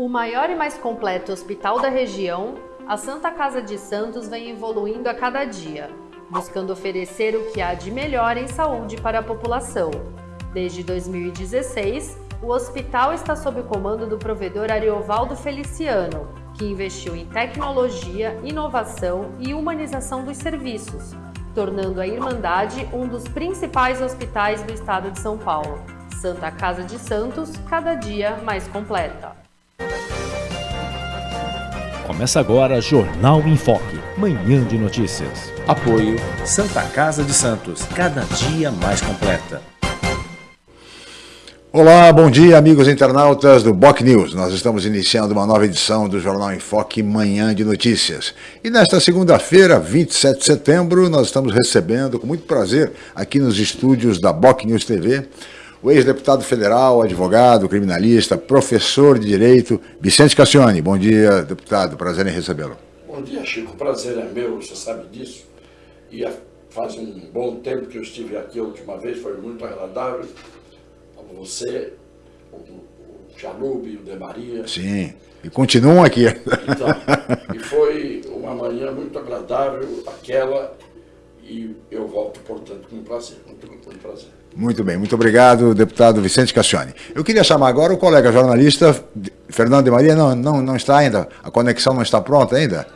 O maior e mais completo hospital da região, a Santa Casa de Santos vem evoluindo a cada dia, buscando oferecer o que há de melhor em saúde para a população. Desde 2016, o hospital está sob o comando do provedor Ariovaldo Feliciano, que investiu em tecnologia, inovação e humanização dos serviços, tornando a Irmandade um dos principais hospitais do estado de São Paulo. Santa Casa de Santos, cada dia mais completa. Começa agora Jornal em Foque, manhã de notícias. Apoio Santa Casa de Santos, cada dia mais completa. Olá, bom dia amigos internautas do Boc News. Nós estamos iniciando uma nova edição do Jornal em Foque Manhã de Notícias. E nesta segunda-feira, 27 de setembro, nós estamos recebendo com muito prazer aqui nos estúdios da Boc News TV o ex-deputado federal, advogado, criminalista, professor de Direito, Vicente Cassione. Bom dia, deputado. Prazer em recebê-lo. Bom dia, Chico. Prazer é meu, você sabe disso. E faz um bom tempo que eu estive aqui a última vez, foi muito agradável. Você, o, Chalube, o De Maria. Sim, e continuam aqui. Então, e foi uma manhã muito agradável, aquela, e eu volto, portanto, com prazer, muito, muito prazer. Muito bem, muito obrigado, deputado Vicente Cassione. Eu queria chamar agora o colega jornalista Fernando de Maria, não, não, não está ainda, a conexão não está pronta ainda?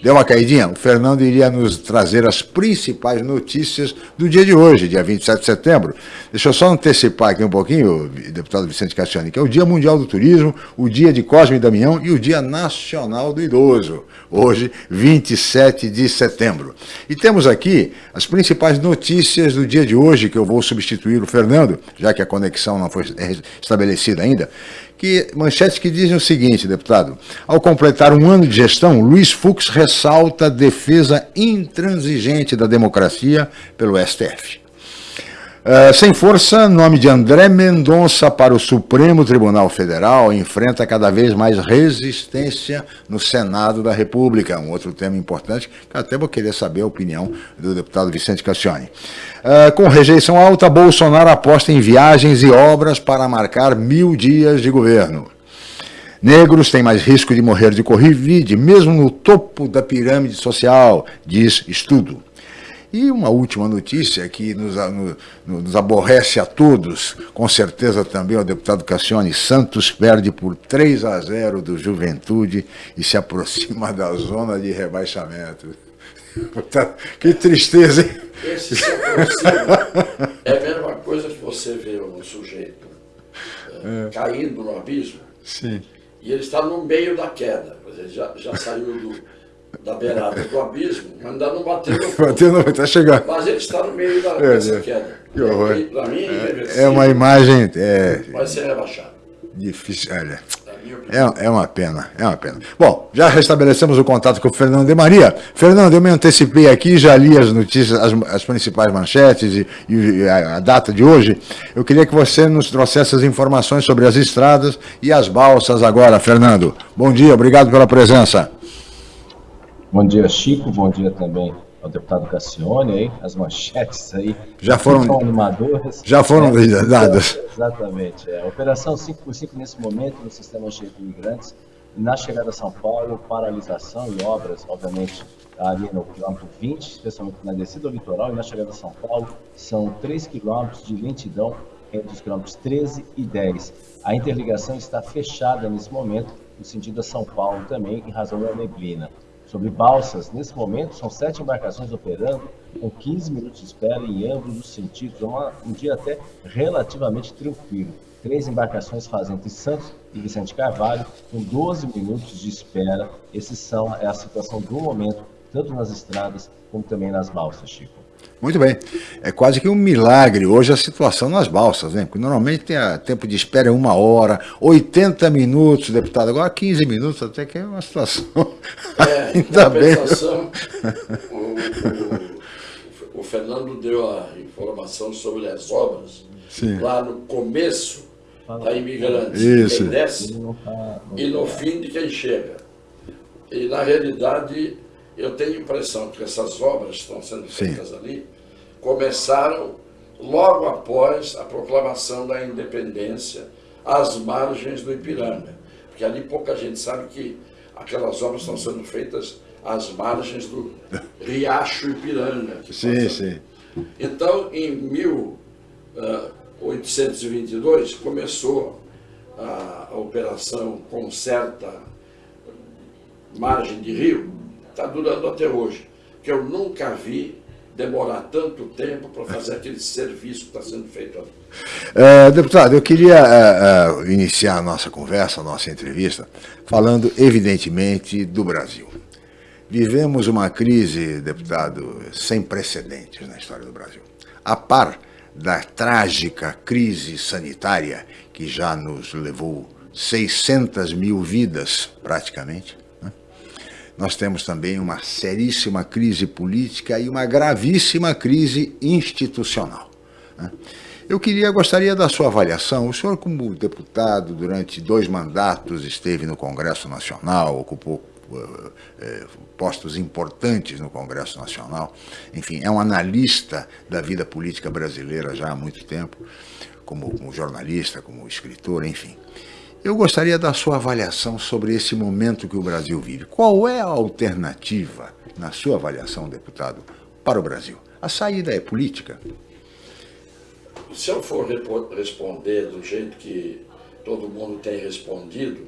Deu uma caidinha? O Fernando iria nos trazer as principais notícias do dia de hoje, dia 27 de setembro. Deixa eu só antecipar aqui um pouquinho, deputado Vicente Cassiani, que é o Dia Mundial do Turismo, o Dia de Cosme e Damião e o Dia Nacional do Idoso, hoje, 27 de setembro. E temos aqui as principais notícias do dia de hoje, que eu vou substituir o Fernando, já que a conexão não foi estabelecida ainda que manchetes que dizem o seguinte, deputado. Ao completar um ano de gestão, Luiz Fux ressalta a defesa intransigente da democracia pelo STF. Uh, sem força, nome de André Mendonça para o Supremo Tribunal Federal enfrenta cada vez mais resistência no Senado da República. Um outro tema importante, que até vou querer saber a opinião do deputado Vicente Cassione. Uh, com rejeição alta, Bolsonaro aposta em viagens e obras para marcar mil dias de governo. Negros têm mais risco de morrer de Covid, mesmo no topo da pirâmide social, diz estudo. E uma última notícia que nos, nos, aborrece a todos, com certeza também ao deputado Cassione, Santos perde por 3 a 0 do Juventude e se aproxima da zona de rebaixamento. Que tristeza, hein? Esse se aproxima é a mesma coisa que você vê um sujeito é. caindo no abismo Sim. e ele está no meio da queda, ele já, já saiu do da beirada do abismo, mas ainda não bateu no fundo. Bateu no, tá chegando. Mas ele está no meio da, é, dessa queda. Que horror. Para mim é, é uma imagem... É, vai ser rebaixado. Difícil, olha... É, é uma pena, é uma pena. Bom, já restabelecemos o contato com o Fernando de Maria. Fernando, eu me antecipei aqui, já li as notícias, as, as principais manchetes e, e a, a, data de hoje. Eu queria que você nos trouxesse as informações sobre as estradas e as balsas agora, Fernando. Bom dia, obrigado pela presença. Bom dia, Chico. Bom dia também ao deputado Cassione aí, as manchetes aí. Já foram animadoras. Já foram é, dadas. Exatamente. É. Operação 5 por 5 nesse momento no sistema cheio de imigrantes. Na chegada a São Paulo, paralisação e obras, obviamente, ali no quilômetro 20, especialmente na descida ao litoral, e na chegada a São Paulo, são 3 quilômetros de lentidão entre os quilômetros 13 e 10. A interligação está fechada nesse momento, no sentido a São Paulo também, em razão da neblina sobre balsas. Nesse momento, são sete embarcações operando, com 15 minutos de espera em ambos os sentidos. É uma, um dia até relativamente tranquilo. Três embarcações fazem entre Santos e Vicente Carvalho, com 12 minutos de espera. Esses são é a situação do momento, tanto nas estradas como também nas balsas, Chico. Muito bem. É quase que um milagre hoje a situação nas balsas, né? Porque normalmente tem a tempo de espera uma hora, 80 minutos, deputado. Agora 15 minutos, até que é uma situação. É, Ainda bem. O, o, o, Fernando deu a informação sobre as obras Sim. lá no começo da imigrante. Isso. Quem desce e no fim de quem chega. E na realidade eu tenho a impressão que essas obras que estão sendo feitas Sim. ali começaram logo após a proclamação da independência às margens do Ipiranga. porque ali pouca gente sabe que aquelas obras estão sendo feitas às margens do Riacho Ipiranga. sim, passa. sim. Então, em 1822, começou a, a operação Conserta Margem de Rio, está durando até hoje, que eu nunca vi demorar tanto tempo para fazer aquele serviço que está sendo feito ali. É, deputado, eu queria é, é, iniciar a nossa conversa, a nossa entrevista, falando evidentemente do Brasil. Vivemos uma crise, deputado, sem precedentes na história do Brasil. A par da trágica crise sanitária que já nos levou 600 mil vidas, praticamente, nós temos também uma seríssima crise política e uma gravíssima crise institucional. Né? Eu queria, gostaria da sua avaliação. O senhor, como deputado, durante dois mandatos, esteve no Congresso Nacional, ocupou uh, postos importantes no Congresso Nacional. Enfim, é um analista da vida política brasileira já há muito tempo, como, como jornalista, como escritor, enfim. Eu gostaria da sua avaliação sobre esse momento que o Brasil vive. Qual é a alternativa, na sua avaliação, deputado, para o Brasil? A saída é política? Se eu for responder do jeito que todo mundo tem respondido,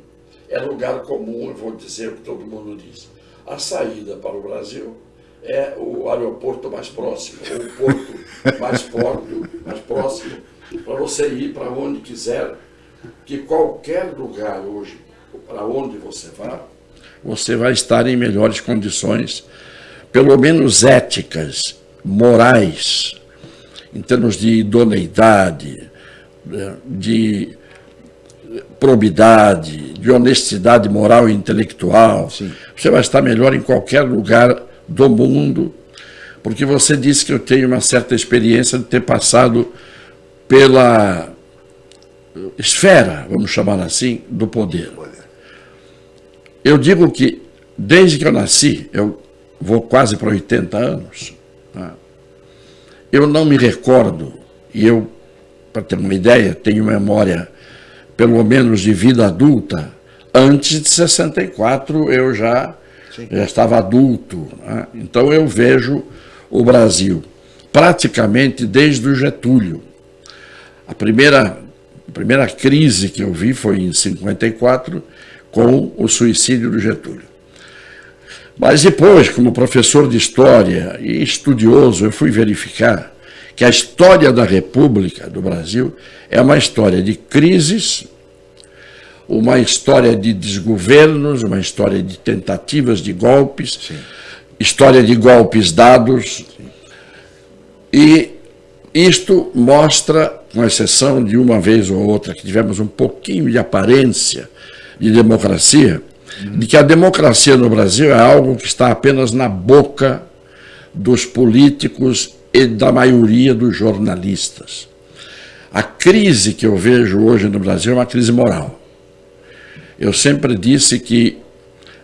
é lugar comum, eu vou dizer o que todo mundo diz. A saída para o Brasil é o aeroporto mais próximo, ou o porto mais, porto, mais próximo, para você ir para onde quiser que qualquer lugar hoje, para onde você vá, você vai estar em melhores condições, pelo menos éticas, morais, em termos de idoneidade, né, de probidade, de honestidade moral e intelectual. Sim. Você vai estar melhor em qualquer lugar do mundo, porque você disse que eu tenho uma certa experiência de ter passado pela esfera, vamos chamar assim, do poder. Eu digo que, desde que eu nasci, eu vou quase para 80 anos, tá? eu não me recordo, e eu, para ter uma ideia, tenho memória, pelo menos de vida adulta, antes de 64 eu já, já estava adulto. Né? Então eu vejo o Brasil praticamente desde o Getúlio. A primeira a primeira crise que eu vi foi em 54, com o suicídio do Getúlio. Mas depois, como professor de história e estudioso, eu fui verificar que a história da República do Brasil é uma história de crises, uma história de desgovernos, uma história de tentativas de golpes, Sim. história de golpes dados. Sim. E isto mostra com exceção de uma vez ou outra que tivemos um pouquinho de aparência de democracia, de que a democracia no Brasil é algo que está apenas na boca dos políticos e da maioria dos jornalistas. A crise que eu vejo hoje no Brasil é uma crise moral. Eu sempre disse que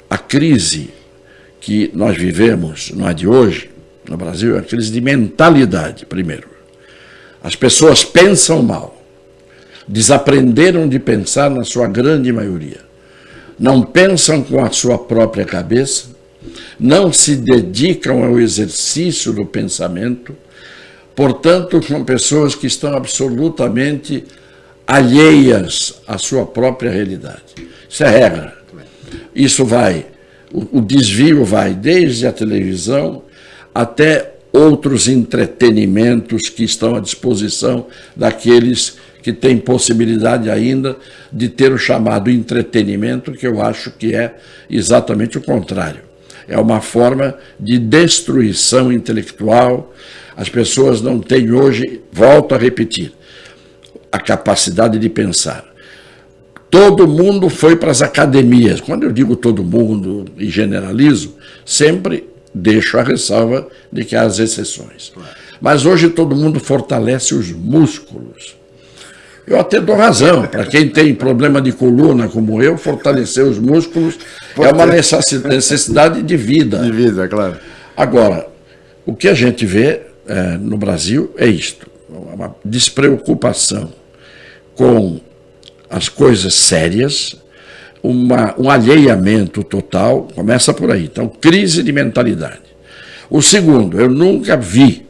a crise que nós vivemos, não é de hoje, no Brasil, é uma crise de mentalidade, primeiro. As pessoas pensam mal. Desaprenderam de pensar na sua grande maioria. Não pensam com a sua própria cabeça, não se dedicam ao exercício do pensamento, portanto, são pessoas que estão absolutamente alheias à sua própria realidade. Isso é regra. Isso vai, o, o desvio vai desde a televisão até outros entretenimentos que estão à disposição daqueles que têm possibilidade ainda de ter o chamado entretenimento, que eu acho que é exatamente o contrário. É uma forma de destruição intelectual. As pessoas não têm hoje, volto a repetir, a capacidade de pensar. Todo mundo foi para as academias. Quando eu digo todo mundo e generalizo, sempre deixo a ressalva de que há as exceções. Mas hoje todo mundo fortalece os músculos. Eu até dou razão. Para quem tem problema de coluna como eu, fortalecer os músculos é uma necessidade de vida. De vida, claro. Agora, o que a gente vê é, no Brasil é isto: uma despreocupação com as coisas sérias, uma, um alheiamento total, começa por aí. Então, crise de mentalidade. O segundo, eu nunca vi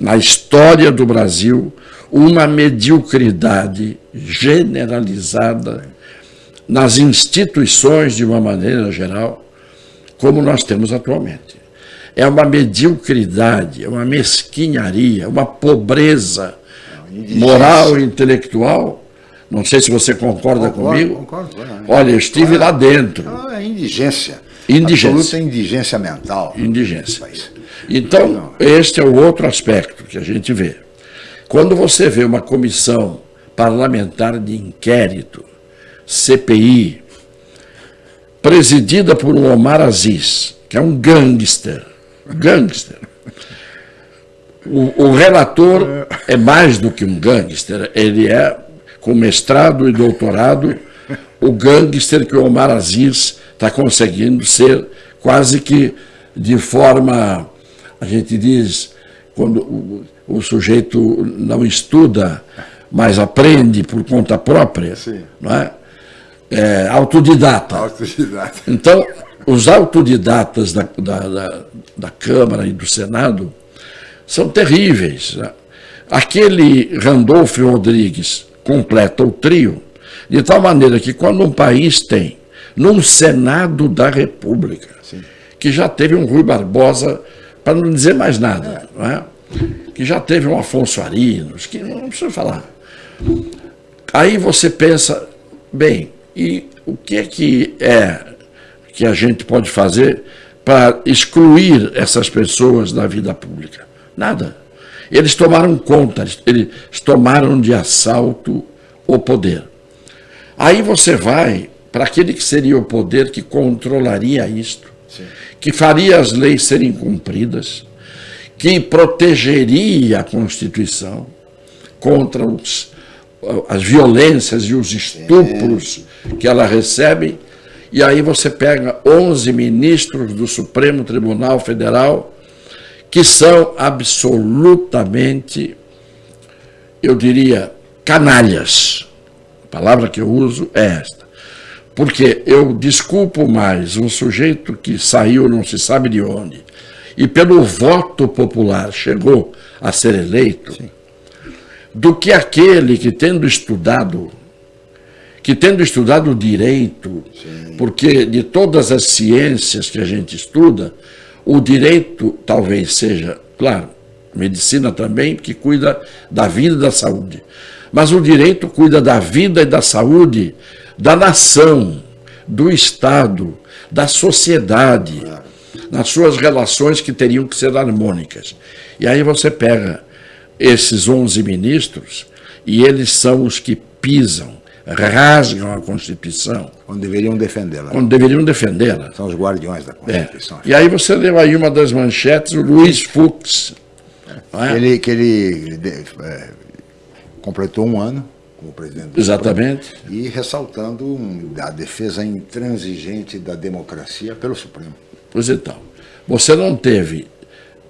na história do Brasil uma mediocridade generalizada nas instituições de uma maneira geral, como nós temos atualmente. É uma mediocridade, é uma mesquinharia, uma pobreza moral e intelectual. Não sei se você concorda concordo, comigo. Concordo. Olha, eu estive lá dentro. É indigência. Indigência. Absoluta indigência mental. Indigência. Então, este é o outro aspecto que a gente vê. Quando você vê uma comissão parlamentar de inquérito, CPI, presidida por um Omar Aziz, que é um gangster, gangster. O, o relator é mais do que um gangster, ele é, com mestrado e doutorado, o gangster que o Omar Aziz está conseguindo ser quase que de forma, a gente diz, quando o, o sujeito não estuda, mas aprende por conta própria, Sim. não é? é autodidata. autodidata. Então, os autodidatas da, da, da, da, Câmara e do Senado são terríveis. Né? Aquele Randolfo Rodrigues completa o trio, de tal maneira que quando um país tem, num Senado da República, Sim. que já teve um Rui Barbosa, para não dizer mais nada, é. não é? que já teve um Afonso Arinos, que não precisa falar. Aí você pensa, bem, e o que é que é que a gente pode fazer para excluir essas pessoas da vida pública? Nada. Eles tomaram conta, eles tomaram de assalto o poder. Aí você vai para aquele que seria o poder que controlaria isto, Sim. que faria as leis serem cumpridas, que protegeria a Constituição contra os, as violências e os estupros que ela recebe. E aí você pega 11 ministros do Supremo Tribunal Federal que são absolutamente, eu diria, canalhas. A palavra que eu uso é esta. Porque eu desculpo mais um sujeito que saiu não se sabe de onde, e pelo voto popular chegou a ser eleito, Sim. do que aquele que tendo estudado, que tendo estudado direito, Sim. porque de todas as ciências que a gente estuda, o direito talvez seja, claro, medicina também, que cuida da vida e da saúde. Mas o direito cuida da vida e da saúde da nação, do Estado, da sociedade nas suas relações que teriam que ser harmônicas. E aí você pega esses 11 ministros e eles são os que pisam, rasgam a Constituição. Quando deveriam defendê-la. Quando deveriam defendê-la. São os guardiões da Constituição. É. E aí você leu aí uma das manchetes, o Luiz Fux. É? Ele, que ele é, completou um ano como presidente do Exatamente. Supremo, e ressaltando a defesa intransigente da democracia pelo Supremo. Pois então, você não teve,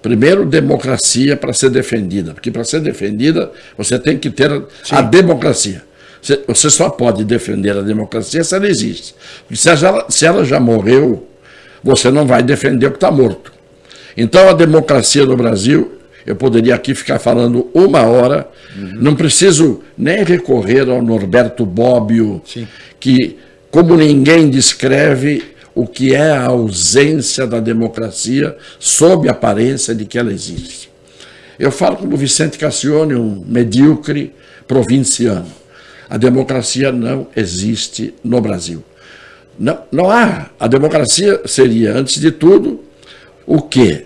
primeiro, democracia para ser defendida, porque para ser defendida você tem que ter Sim. a democracia. Você só pode defender a democracia se ela existe. Porque se ela, se ela já morreu, você não vai defender o que está morto. Então a democracia no Brasil, eu poderia aqui ficar falando uma hora, uhum. não preciso nem recorrer ao Norberto Bobbio, Sim. que, como ninguém descreve, o que é a ausência da democracia sob a aparência de que ela existe. Eu falo como Vicente Cassione, um medíocre provinciano. A democracia não existe no Brasil. Não, não há. A democracia seria, antes de tudo, o quê?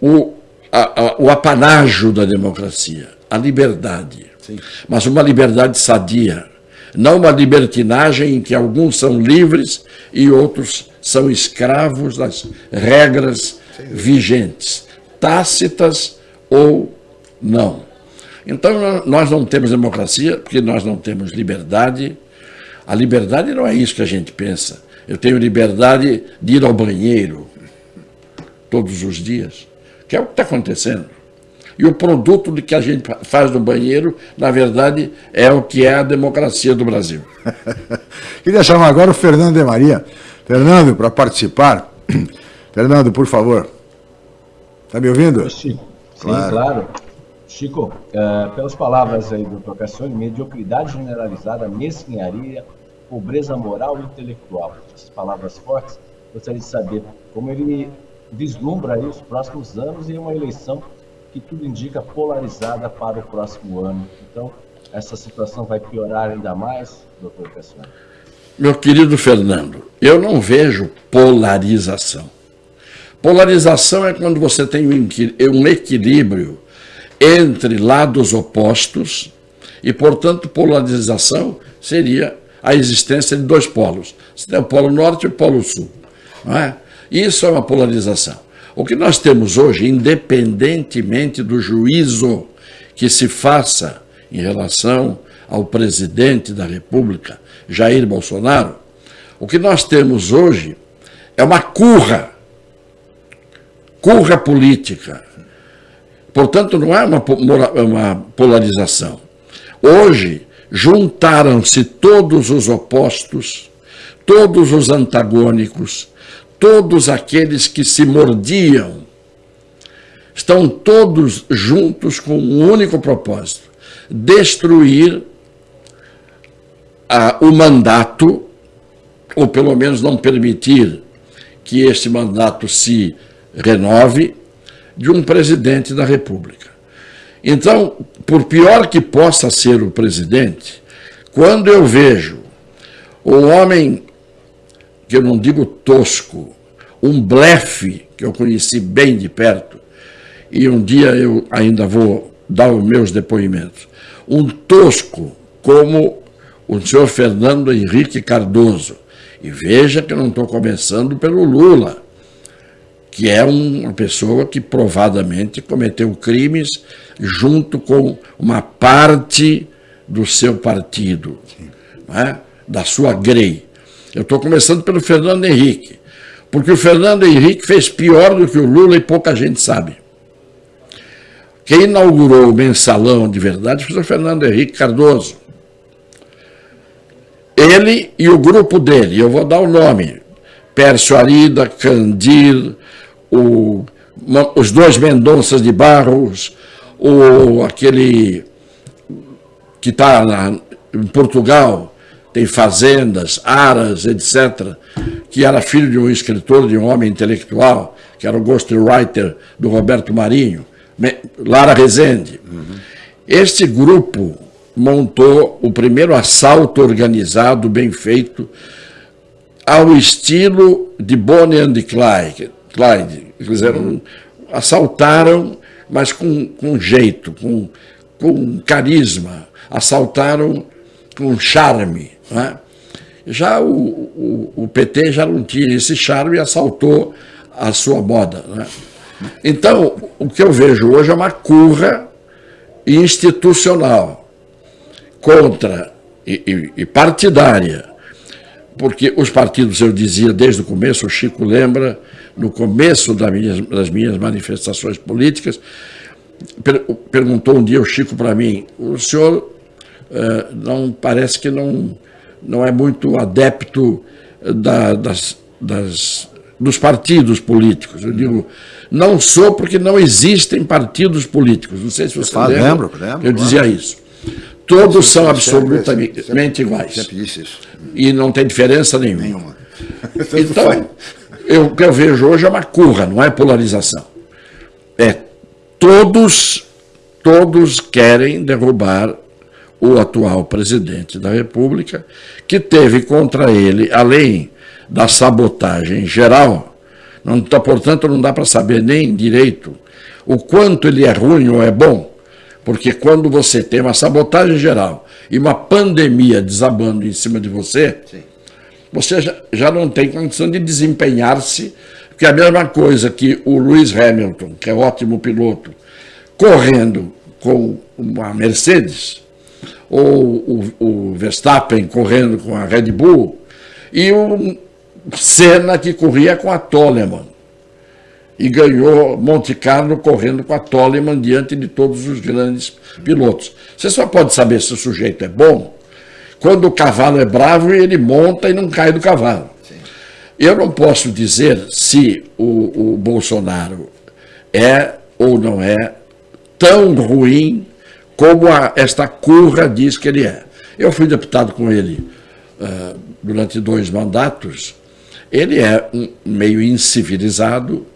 O, a, a, o apanágio da democracia, a liberdade. Sim. Mas uma liberdade sadia, não uma libertinagem em que alguns são livres e outros são escravos das regras vigentes, tácitas ou não. Então, nós não temos democracia porque nós não temos liberdade. A liberdade não é isso que a gente pensa. Eu tenho liberdade de ir ao banheiro todos os dias, que é o que está acontecendo. E o produto do que a gente faz no banheiro, na verdade, é o que é a democracia do Brasil. Queria chamar agora o Fernando de Maria. Fernando, para participar. Fernando, por favor. Está me ouvindo? Sim, claro. claro. Chico, uh, pelas palavras aí do. Cassione, mediocridade generalizada, mesquinharia, pobreza moral e intelectual. Essas palavras fortes, gostaria de saber como ele vislumbra aí os próximos anos e uma eleição que tudo indica polarizada para o próximo ano. Então, essa situação vai piorar ainda mais, doutor Cassiano? Meu querido Fernando, eu não vejo polarização. Polarização é quando você tem um equilíbrio entre lados opostos e, portanto, polarização seria a existência de dois polos. Você tem o polo norte e o polo sul. Não é? Isso é uma polarização. O que nós temos hoje, independentemente do juízo que se faça em relação ao presidente da República, Jair Bolsonaro, o que nós temos hoje é uma curra, curra política. Portanto, não é uma, uma polarização. Hoje, juntaram-se todos os opostos, todos os antagônicos, todos aqueles que se mordiam, estão todos juntos com um único propósito: destruir a, o mandato, ou pelo menos não permitir que este mandato se renove, de um presidente da República. Então, por pior que possa ser o presidente, quando eu vejo um homem que eu não digo tosco, um blefe que eu conheci bem de perto, e um dia eu ainda vou dar os meus depoimentos, um tosco como o senhor Fernando Henrique Cardoso. E veja que eu não estou começando pelo Lula, que é uma pessoa que provadamente cometeu crimes junto com uma parte do seu partido, é? da sua grei. Eu estou começando pelo Fernando Henrique, porque o Fernando Henrique fez pior do que o Lula e pouca gente sabe. Quem inaugurou o mensalão de verdade foi o Fernando Henrique Cardoso. Ele e o grupo dele, eu vou dar o nome, Pércio Arida, Candir, o, os dois Mendonças de Barros, o, aquele que está em Portugal, tem fazendas, aras, etc., que era filho de um escritor, de um homem intelectual, que era o ghostwriter do Roberto Marinho, Lara Rezende. Uhum. Este grupo montou o primeiro assalto organizado, bem feito, ao estilo de Bonnie and Clyde. Clyde. Fizeram, assaltaram, mas com, com jeito, com, com carisma. Assaltaram com charme. Né? Já o, o, o, PT já não tinha esse charme e assaltou a sua moda. Né? Então, o que eu vejo hoje é uma curra institucional contra e, e, e partidária, porque os partidos, eu dizia desde o começo, o Chico lembra, no começo das minhas, das minhas manifestações políticas, per, perguntou um dia o Chico para mim, o senhor eh, não parece que não não é muito adepto da, das, das, dos partidos políticos. Eu digo, não sou porque não existem partidos políticos. Não sei se você lembra. Lembro, lembro. Eu dizia isso. Todos são absolutamente sempre, iguais. Sempre disse isso. E não tem diferença nenhuma. nenhuma. então, eu, o que eu vejo hoje é uma curra, não é polarização. É todos, todos querem derrubar o atual presidente da República, que teve contra ele, além da sabotagem geral, não, tá, portanto não dá para saber nem direito o quanto ele é ruim ou é bom, porque quando você tem uma sabotagem geral e uma pandemia desabando em cima de você, Sim. Você já, não tem condição de desempenhar-se, que é a mesma coisa que o Lewis Hamilton, que é ótimo piloto, correndo com uma Mercedes, ou o, o Verstappen correndo com a Red Bull, e o Senna que corria com a Toleman. e ganhou Monte Carlo correndo com a Toleman diante de todos os grandes pilotos. Você só pode saber se o sujeito é bom quando o cavalo é bravo ele monta e não cai do cavalo. Sim. Eu não posso dizer se o, o Bolsonaro é ou não é tão ruim como a, esta curra diz que ele é. Eu fui deputado com ele uh, durante dois mandatos. Ele é um meio incivilizado,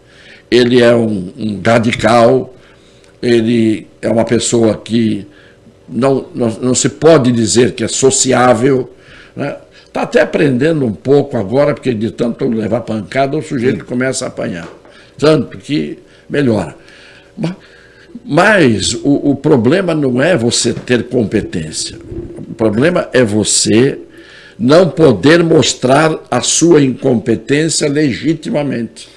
ele é um, um radical, ele é uma pessoa que não, não, não se pode dizer que é sociável. Está né? Tá até aprendendo um pouco agora, porque de tanto levar pancada, o sujeito começa a apanhar. Tanto que melhora. Mas, mas o, o problema não é você ter competência. O problema é você não poder mostrar a sua incompetência legitimamente.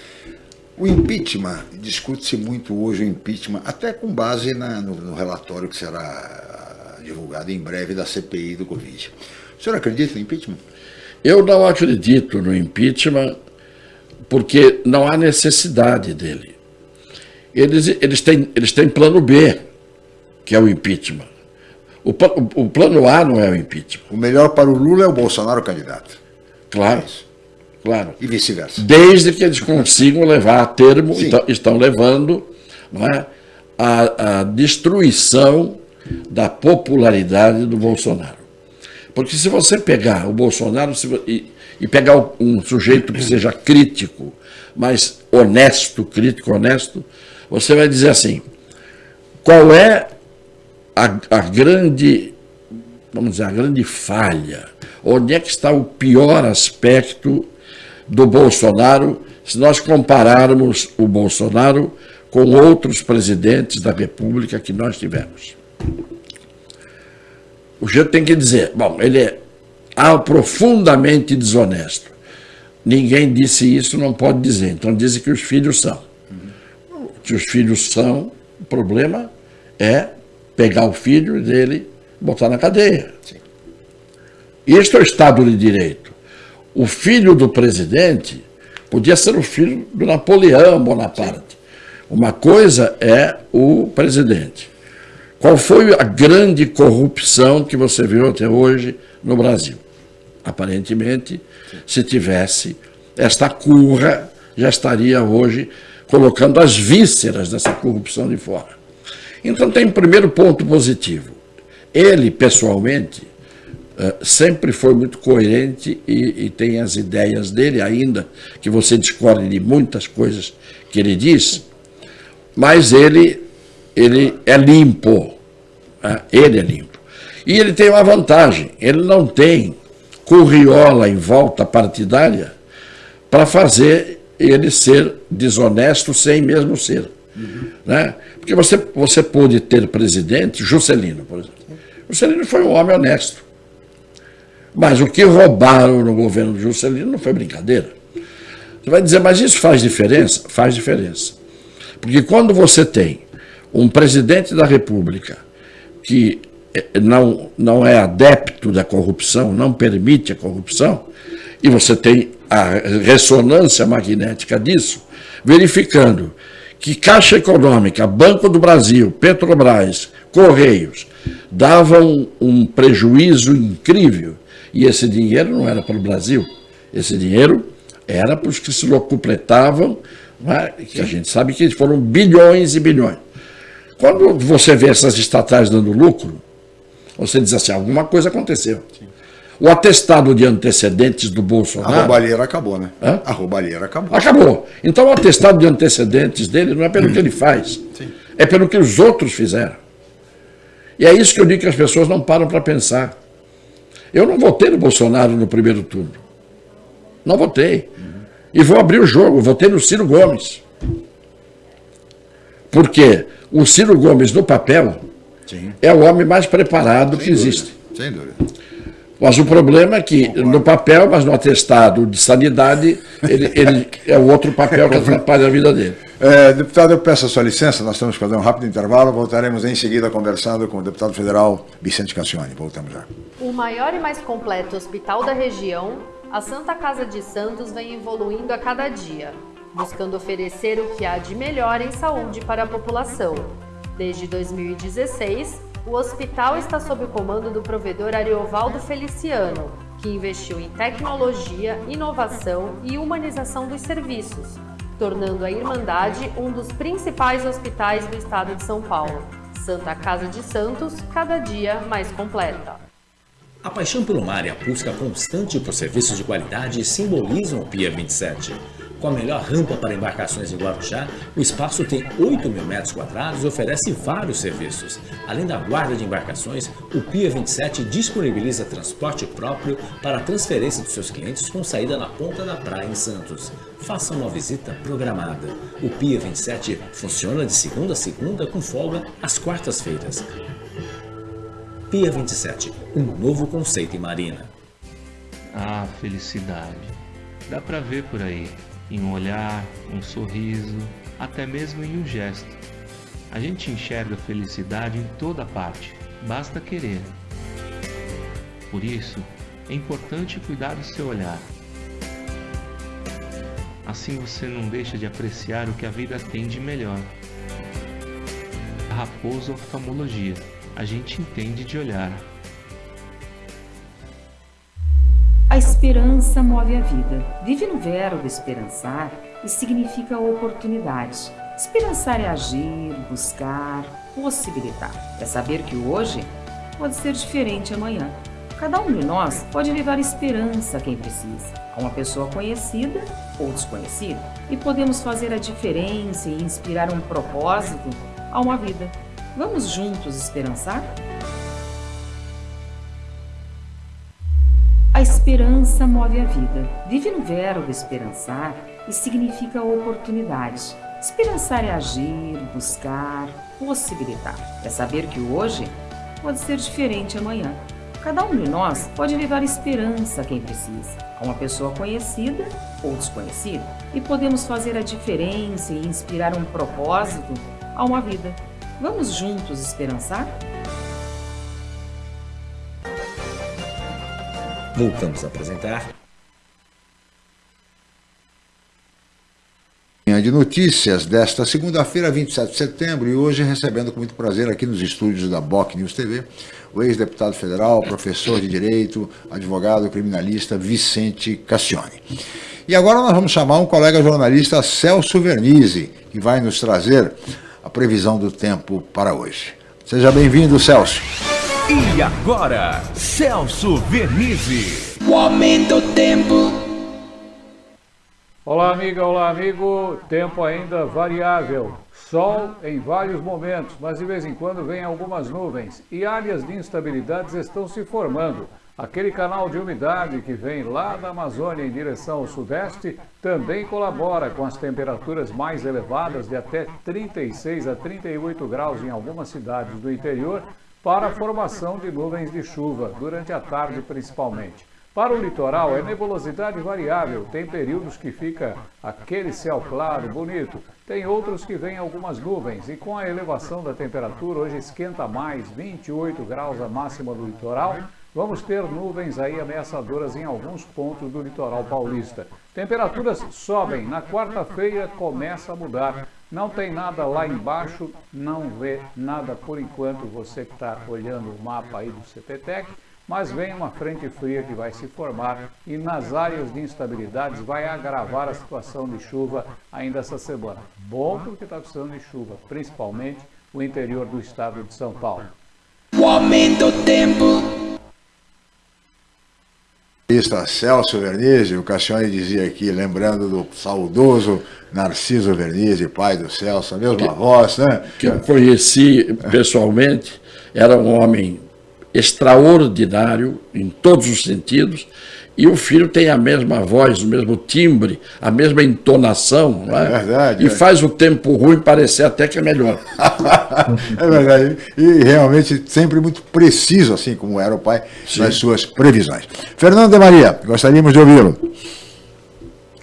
O impeachment, discute-se muito hoje o impeachment, até com base na, no, no, relatório que será divulgado em breve da CPI do Covid. O senhor acredita no impeachment? Eu não acredito no impeachment porque não há necessidade dele. Eles, eles, têm, eles têm plano B, que é o impeachment. O, o, o, plano A não é o impeachment. O melhor para o Lula é o Bolsonaro candidato. Claro. É claro. E vice-versa. Desde que eles consigam levar a termo, então, estão levando não é, a, a destruição da popularidade do Bolsonaro. Porque se você pegar o Bolsonaro e, e pegar um sujeito que seja crítico, mas honesto, crítico honesto, você vai dizer assim, qual é a, a grande, vamos dizer, a grande falha? Onde é que está o pior aspecto do Bolsonaro se nós compararmos o Bolsonaro com outros presidentes da República que nós tivemos? O jeito tem que dizer, bom, ele é profundamente desonesto. Ninguém disse isso, não pode dizer. Então dizem que os filhos são. Que os filhos são, o problema é pegar o filho dele e botar na cadeia. Sim. É o Estado de Direito. O filho do presidente podia ser o filho do Napoleão Bonaparte. Uma coisa é o presidente. Qual foi a grande corrupção que você viu até hoje no Brasil? Aparentemente, se tivesse esta curra, já estaria hoje colocando as vísceras dessa corrupção de fora. Então tem um primeiro ponto positivo. Ele, pessoalmente, eh, sempre foi muito coerente e, e, tem as ideias dele, ainda que você discorde de muitas coisas que ele diz, mas ele, ele é limpo. Né? Ele é limpo. E ele tem uma vantagem, ele não tem curriola em volta partidária para fazer ele ser desonesto sem mesmo ser. Uhum. Né? Porque você, você pôde ter presidente, Juscelino, por exemplo. Juscelino foi um homem honesto. Mas o que roubaram no governo de Juscelino não foi brincadeira. Você vai dizer, mas isso faz diferença? Faz diferença. Porque quando você tem um presidente da República que eh, não, não é adepto da corrupção, não permite a corrupção, e você tem a ressonância magnética disso, verificando que Caixa Econômica, Banco do Brasil, Petrobras, Correios davam um prejuízo incrível e esse dinheiro não era para o Brasil, esse dinheiro era para os que se locupletavam, é? que a gente sabe que foram bilhões e bilhões. Quando você vê essas estatais dando lucro, você diz assim, alguma coisa aconteceu. Sim. O atestado de antecedentes do Bolsonaro... A roubalheira acabou, né? Hã? A roubalheira acabou. Acabou. Então o atestado de antecedentes dele não é pelo que ele faz, Sim. é pelo que os outros fizeram. E é isso que eu digo que as pessoas não param para pensar. Eu não votei no Bolsonaro no primeiro turno. Não votei. Uhum. E vou abrir o jogo, votei no Ciro Gomes. Porque o Ciro Gomes, no papel, Sim. é o homem mais preparado Sem que dúvida. existe. Sem dúvida. Mas o problema é que no papel, mas no atestado de sanidade, ele, ele é o outro papel que atrapalha a vida dele. É, deputado, eu peço a sua licença, nós temos que fazer um rápido intervalo, voltaremos em seguida conversando com o deputado federal Vicente Cassione. Voltamos já. O maior e mais completo hospital da região, a Santa Casa de Santos vem evoluindo a cada dia buscando oferecer o que há de melhor em saúde para a população. Desde 2016, o hospital está sob o comando do provedor Ariovaldo Feliciano, que investiu em tecnologia, inovação e humanização dos serviços, tornando a Irmandade um dos principais hospitais do estado de São Paulo. Santa Casa de Santos, cada dia mais completa. A paixão pelo mar e a busca constante por serviços de qualidade simbolizam o Pia 27. Com a melhor rampa para embarcações em Guarujá, o espaço tem 8 mil metros quadrados e oferece vários serviços. Além da guarda de embarcações, o Pia 27 disponibiliza transporte próprio para a transferência dos seus clientes com saída na ponta da praia em Santos. Faça uma visita programada. O Pia 27 funciona de segunda a segunda com folga às quartas-feiras. Pia 27, um novo conceito em marina. Ah, felicidade. Dá pra ver por aí em um olhar, um sorriso, até mesmo em um gesto. A gente enxerga felicidade em toda parte, basta querer. Por isso, é importante cuidar do seu olhar. Assim você não deixa de apreciar o que a vida tem de melhor. Raposo Oftalmologia, a gente entende de olhar. Esperança move a vida. Vive no verbo esperançar e significa oportunidade. Esperançar é agir, buscar, possibilitar. É saber que hoje pode ser diferente amanhã. Cada um de nós pode levar esperança a quem precisa, a uma pessoa conhecida ou desconhecida. E podemos fazer a diferença e inspirar um propósito a uma vida. Vamos juntos esperançar? Esperança move a vida. Vive no verbo esperançar e significa oportunidade. Esperançar é agir, buscar, possibilitar. É saber que hoje pode ser diferente amanhã. Cada um de nós pode levar esperança a quem precisa, a uma pessoa conhecida ou desconhecida. E podemos fazer a diferença e inspirar um propósito a uma vida. Vamos juntos esperançar? Voltamos a apresentar. de notícias desta segunda-feira, 27 de setembro, e hoje recebendo com muito prazer aqui nos estúdios da BOC News TV, o ex-deputado federal, professor de Direito, advogado criminalista Vicente Cassione. E agora nós vamos chamar um colega jornalista, Celso Vernizzi, que vai nos trazer a previsão do tempo para hoje. Seja bem-vindo, Celso. E agora, Celso Vernizzi. O aumento do tempo. Olá, amiga, olá, amigo. Tempo ainda variável. Sol em vários momentos, mas de vez em quando vem algumas nuvens e áreas de instabilidades estão se formando. Aquele canal de umidade que vem lá da Amazônia em direção ao sudeste também colabora com as temperaturas mais elevadas de até 36 a 38 graus em algumas cidades do interior para a formação de nuvens de chuva, durante a tarde principalmente. Para o litoral é nebulosidade variável, tem períodos que fica aquele céu claro, bonito, tem outros que vem algumas nuvens. E com a elevação da temperatura, hoje esquenta mais, 28 graus a máxima do litoral, vamos ter nuvens aí ameaçadoras em alguns pontos do litoral paulista. Temperaturas sobem, na quarta-feira começa a mudar, não tem nada lá embaixo, não vê nada por enquanto, você que está olhando o mapa aí do CPTEC, mas vem uma frente fria que vai se formar e nas áreas de instabilidades vai agravar a situação de chuva ainda essa semana. Bom porque está precisando de chuva, principalmente o interior do estado de São Paulo. O aumento do tempo. Está Celso Vernizzi, o Cassione dizia aqui, lembrando do saudoso Narciso Vernizzi, pai do Celso, a mesma que, voz, né? Que eu conheci pessoalmente, era um homem extraordinário em todos os sentidos, e o filho tem a mesma voz, o mesmo timbre, a mesma entonação, é, é? verdade, e é. faz o tempo ruim parecer até que é melhor. é verdade, e realmente sempre muito preciso, assim como era o pai, Sim. nas suas previsões. Fernando de Maria, gostaríamos de ouvi-lo.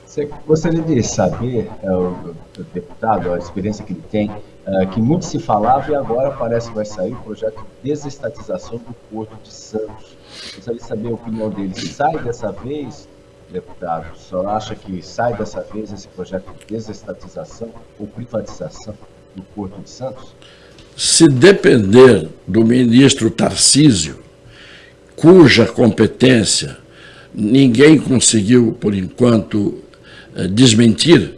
Você gostaria de saber, é, deputado, a experiência que ele tem, é, que muito se falava e agora parece que vai sair o projeto de desestatização do Porto de Santos. Gostaria de saber a opinião dele. Sai dessa vez deputado, senhor acha que sai dessa vez esse projeto de desestatização ou privatização do Porto de Santos? Se depender do ministro Tarcísio, cuja competência ninguém conseguiu, por enquanto, eh, desmentir,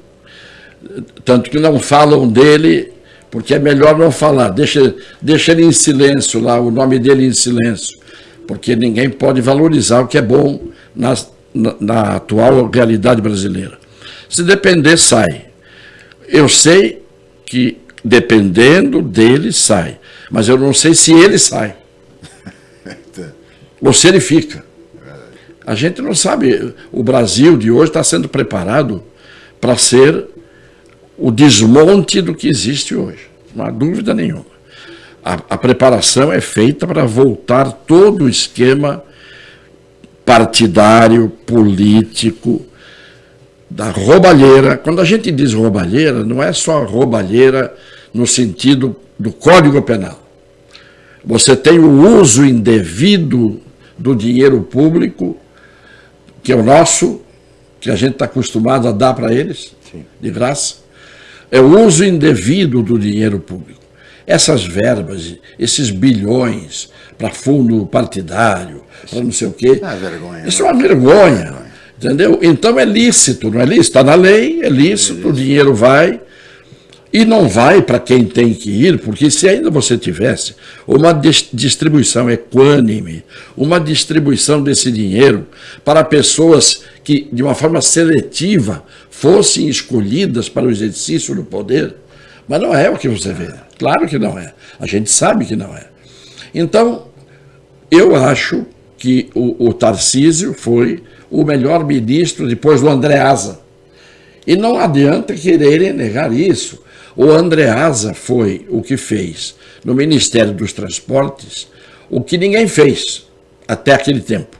tanto que não falam dele, porque é melhor não falar, deixa, deixa ele em silêncio lá, o nome dele em silêncio, porque ninguém pode valorizar o que é bom na, na, na atual realidade brasileira. Se depender, sai. Eu sei que dependendo dele, sai. Mas eu não sei se ele sai. Ou se ele fica. A gente não sabe. O Brasil de hoje está sendo preparado para ser o desmonte do que existe hoje. Não há dúvida nenhuma. A, a preparação é feita para voltar todo o esquema partidário, político, da roubalheira. Quando a gente diz roubalheira, não é só roubalheira no sentido do Código Penal. Você tem o uso indevido do dinheiro público, que é o nosso, que a gente está acostumado a dar para eles, Sim. de graça. É o uso indevido do dinheiro público. Essas verbas, esses bilhões para fundo partidário, para não sei o quê. É vergonha, isso é uma vergonha. Entendeu? Então é lícito, não é lícito? Está na lei, é lícito, é lícito, o dinheiro vai e não vai para quem tem que ir, porque se ainda você tivesse uma distribuição equânime, uma distribuição desse dinheiro para pessoas que, de uma forma seletiva, fossem escolhidas para o exercício do poder, mas não é o que você vê. Claro que não é. A gente sabe que não é. Então, eu acho que o, o Tarcísio foi o melhor ministro depois do Andreasa. E não adianta quererem negar isso. O Andreasa foi o que fez no Ministério dos Transportes o que ninguém fez até aquele tempo.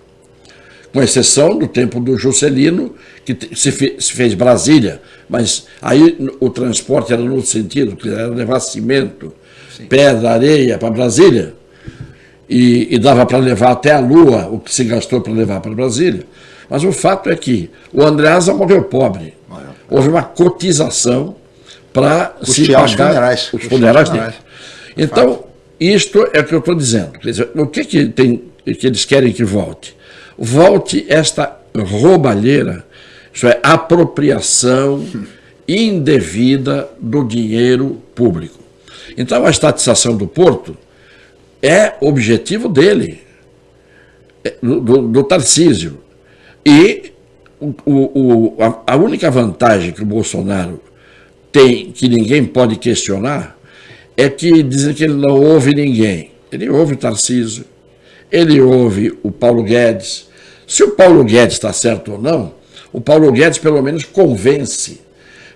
Com exceção do tempo do Juscelino, que se fez Brasília, mas aí o transporte era no sentido, que era levar cimento, Sim. pedra, areia para Brasília, e, e dava para levar até a Lua o que se gastou para levar para Brasília. Mas o fato é que o Andreasa morreu pobre. Houve uma cotização para se pagar os funerais. Os funerais dele. Então, isto é o que eu estou dizendo. Dizer, o que, que, tem, que eles querem que volte? Volte esta roubalheira, isso é, apropriação indevida do dinheiro público. Então, a estatização do porto é objetivo dele, é, do, do, do Tarcísio. E o, o, a, única vantagem que o Bolsonaro tem, que ninguém pode questionar, é que dizem que ele não ouve ninguém. Ele ouve o Tarcísio, ele ouve o Paulo Guedes. Se o Paulo Guedes está certo ou não, o Paulo Guedes pelo menos convence.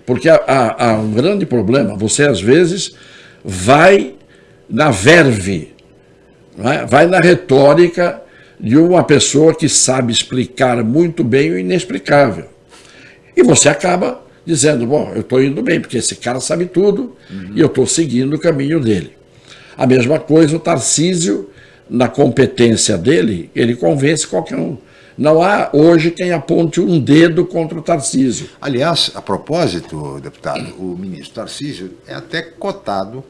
Porque há, há, há um grande problema. Você às vezes vai na verve, é? vai na retórica de uma pessoa que sabe explicar muito bem o inexplicável. E você acaba dizendo, bom, eu estou indo bem, porque esse cara sabe tudo uhum. e eu estou seguindo o caminho dele. A mesma coisa o Tarcísio, na competência dele, ele convence qualquer um. Não há hoje quem aponte um dedo contra o Tarcísio. Aliás, a propósito, deputado, o ministro Tarcísio é até cotado,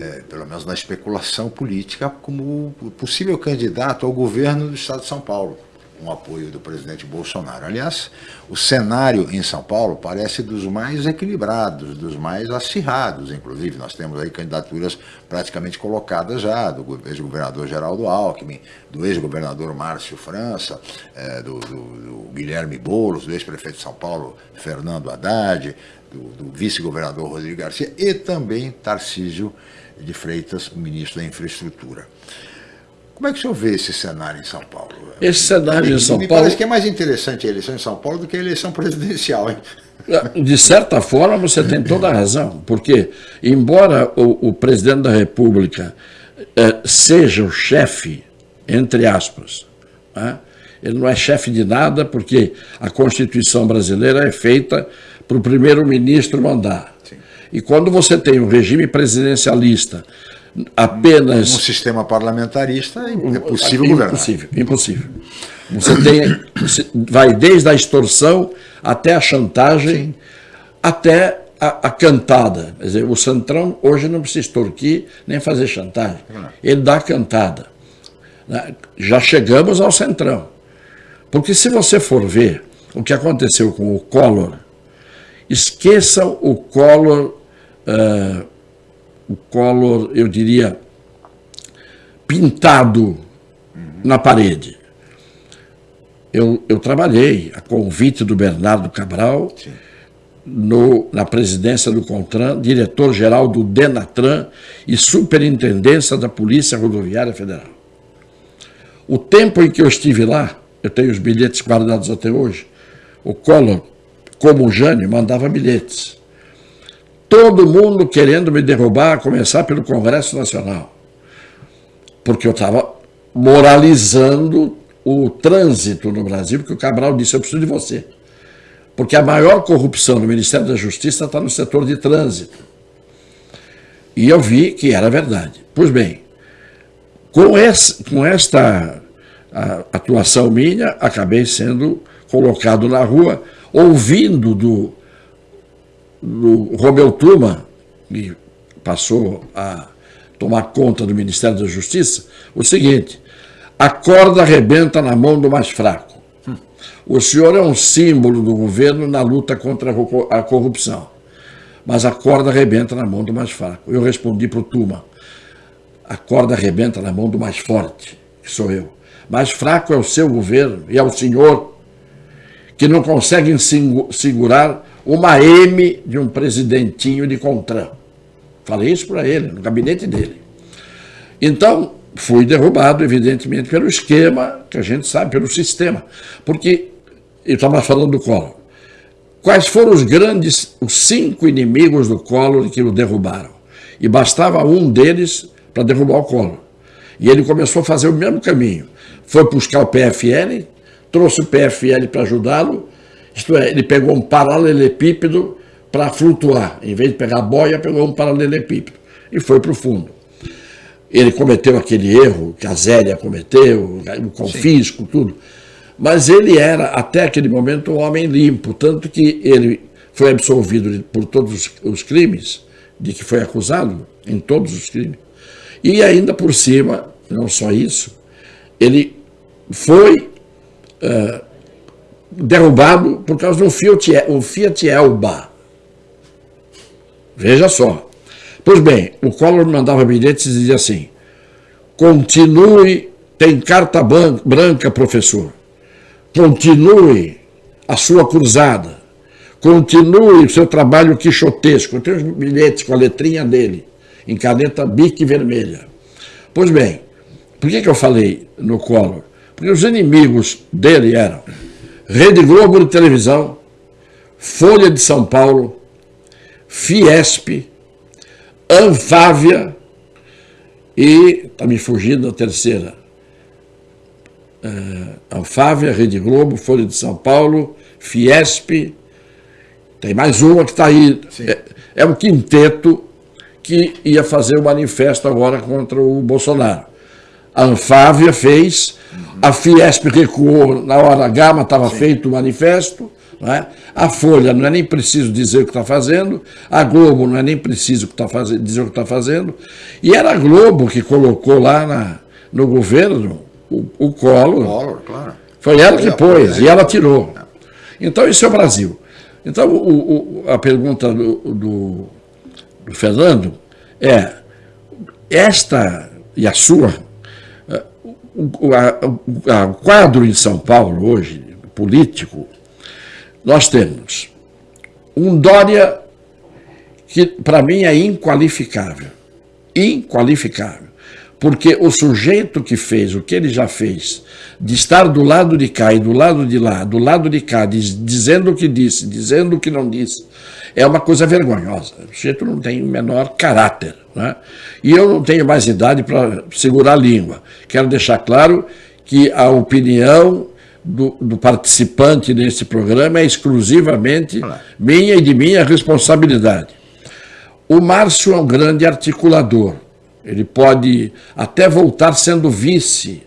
é, pelo menos na especulação política, como possível candidato ao governo do estado de São Paulo com apoio do presidente Bolsonaro. Aliás, o cenário em São Paulo parece dos mais equilibrados, dos mais acirrados, inclusive. Nós temos aí candidaturas praticamente colocadas já, do ex-governador Geraldo Alckmin, do ex-governador Márcio França, é, do, do, do, Guilherme Boulos, do ex-prefeito de São Paulo Fernando Haddad, do, do vice-governador Rodrigo Garcia e também Tarcísio de Freitas, ministro da Infraestrutura. Como é que o senhor vê esse cenário em São Paulo? Esse cenário em São me Paulo... parece que é mais interessante a eleição em São Paulo do que a eleição presidencial, hein? De certa forma, você tem toda a razão, porque, embora o, o presidente da República eh, seja o chefe, entre aspas, né, ele não é chefe de nada, porque a Constituição brasileira é feita para o primeiro-ministro mandar. Sim. E quando você tem um regime presidencialista apenas... No sistema parlamentarista é possível impossível, governar. Impossível, impossível. Você tem, você vai desde a extorsão até a chantagem, Sim. até a, a, cantada. Quer dizer, o Centrão hoje não precisa extorquir nem fazer chantagem. Ele dá a cantada. Né? Já chegamos ao Centrão. Porque se você for ver o que aconteceu com o Collor, esqueçam o Collor, uh, o Collor, eu diria, pintado na parede. Eu, eu trabalhei a convite do Bernardo Cabral no, na presidência do CONTRAN, diretor-geral do DENATRAN e superintendência da Polícia Rodoviária Federal. O tempo em que eu estive lá, eu tenho os bilhetes guardados até hoje, o Collor, como o Jânio, mandava bilhetes. Todo mundo querendo me derrubar, a começar pelo Congresso Nacional. Porque eu estava moralizando o trânsito no Brasil, porque o Cabral disse, eu preciso de você. Porque a maior corrupção no Ministério da Justiça está no setor de trânsito. E eu vi que era verdade. Pois bem, com, esse, com esta atuação minha, acabei sendo colocado na rua, ouvindo do, do Romeu Tuma, que passou a tomar conta do Ministério da Justiça, o seguinte, a corda arrebenta na mão do mais fraco. O senhor é um símbolo do governo na luta contra a corrupção, mas a corda arrebenta na mão do mais fraco. Eu respondi para o Tuma, a corda arrebenta na mão do mais forte, que sou eu. Mais fraco é o seu governo e é o senhor que não consegue segurar uma M de um presidentinho de Contran. Falei isso para ele, no gabinete dele. Então, fui derrubado, evidentemente, pelo esquema, que a gente sabe, pelo sistema. Porque, eu estava falando do Collor. Quais foram os grandes, os cinco inimigos do Collor que o derrubaram? E bastava um deles para derrubar o Collor. E ele começou a fazer o mesmo caminho. Foi buscar o PFL, trouxe o PFL para ajudá-lo, isto é, ele pegou um paralelepípedo para flutuar. Em vez de pegar a boia, pegou um paralelepípedo e foi para o fundo ele cometeu aquele erro que a Zélia cometeu, o confisco, Sim. tudo. Mas ele era, até aquele momento, um homem limpo, tanto que ele foi absolvido por todos os crimes de que foi acusado, em todos os crimes. E ainda por cima, não só isso, ele foi uh, derrubado por causa do Fiat, o Fiat Elba. Veja só. Pois bem, o Collor mandava bilhetes e dizia assim, continue, tem carta branca, professor, continue a sua cruzada, continue o seu trabalho quixotesco. Eu tenho os bilhetes com a letrinha dele, em caneta bique vermelha. Pois bem, por que, que eu falei no Collor? Porque os inimigos dele eram Rede Globo de televisão, Folha de São Paulo, Fiesp, Anfávia e, está me fugindo a terceira, uh, Anfávia, Rede Globo, Folha de São Paulo, Fiesp, tem mais uma que está aí. É, é um quinteto que ia fazer o manifesto agora contra o Bolsonaro. A Anfávia fez, a Fiesp recuou na hora H, mas estava feito o manifesto, é? A Folha não é nem preciso dizer o que está fazendo, a Globo não é nem preciso que tá fazendo, dizer o que está fazendo, e era a Globo que colocou lá na, no governo o, o Collor. Collor claro. Foi ela que pôs, e ela tirou. Então, isso é o Brasil. Então, o, o, a pergunta do, do, do Fernando é, esta e a sua, o, a, o quadro em São Paulo hoje, político, nós temos um Dória que para mim é inqualificável. Inqualificável. Porque o sujeito que fez o que ele já fez, de estar do lado de cá e do lado de lá, do lado de cá, diz, dizendo o que disse, dizendo o que não disse, é uma coisa vergonhosa. O sujeito não tem o menor caráter. Né? E eu não tenho mais idade para segurar a língua. Quero deixar claro que a opinião do, do, participante nesse programa é exclusivamente minha e de minha responsabilidade. O Márcio é um grande articulador, Ele pode até voltar sendo vice.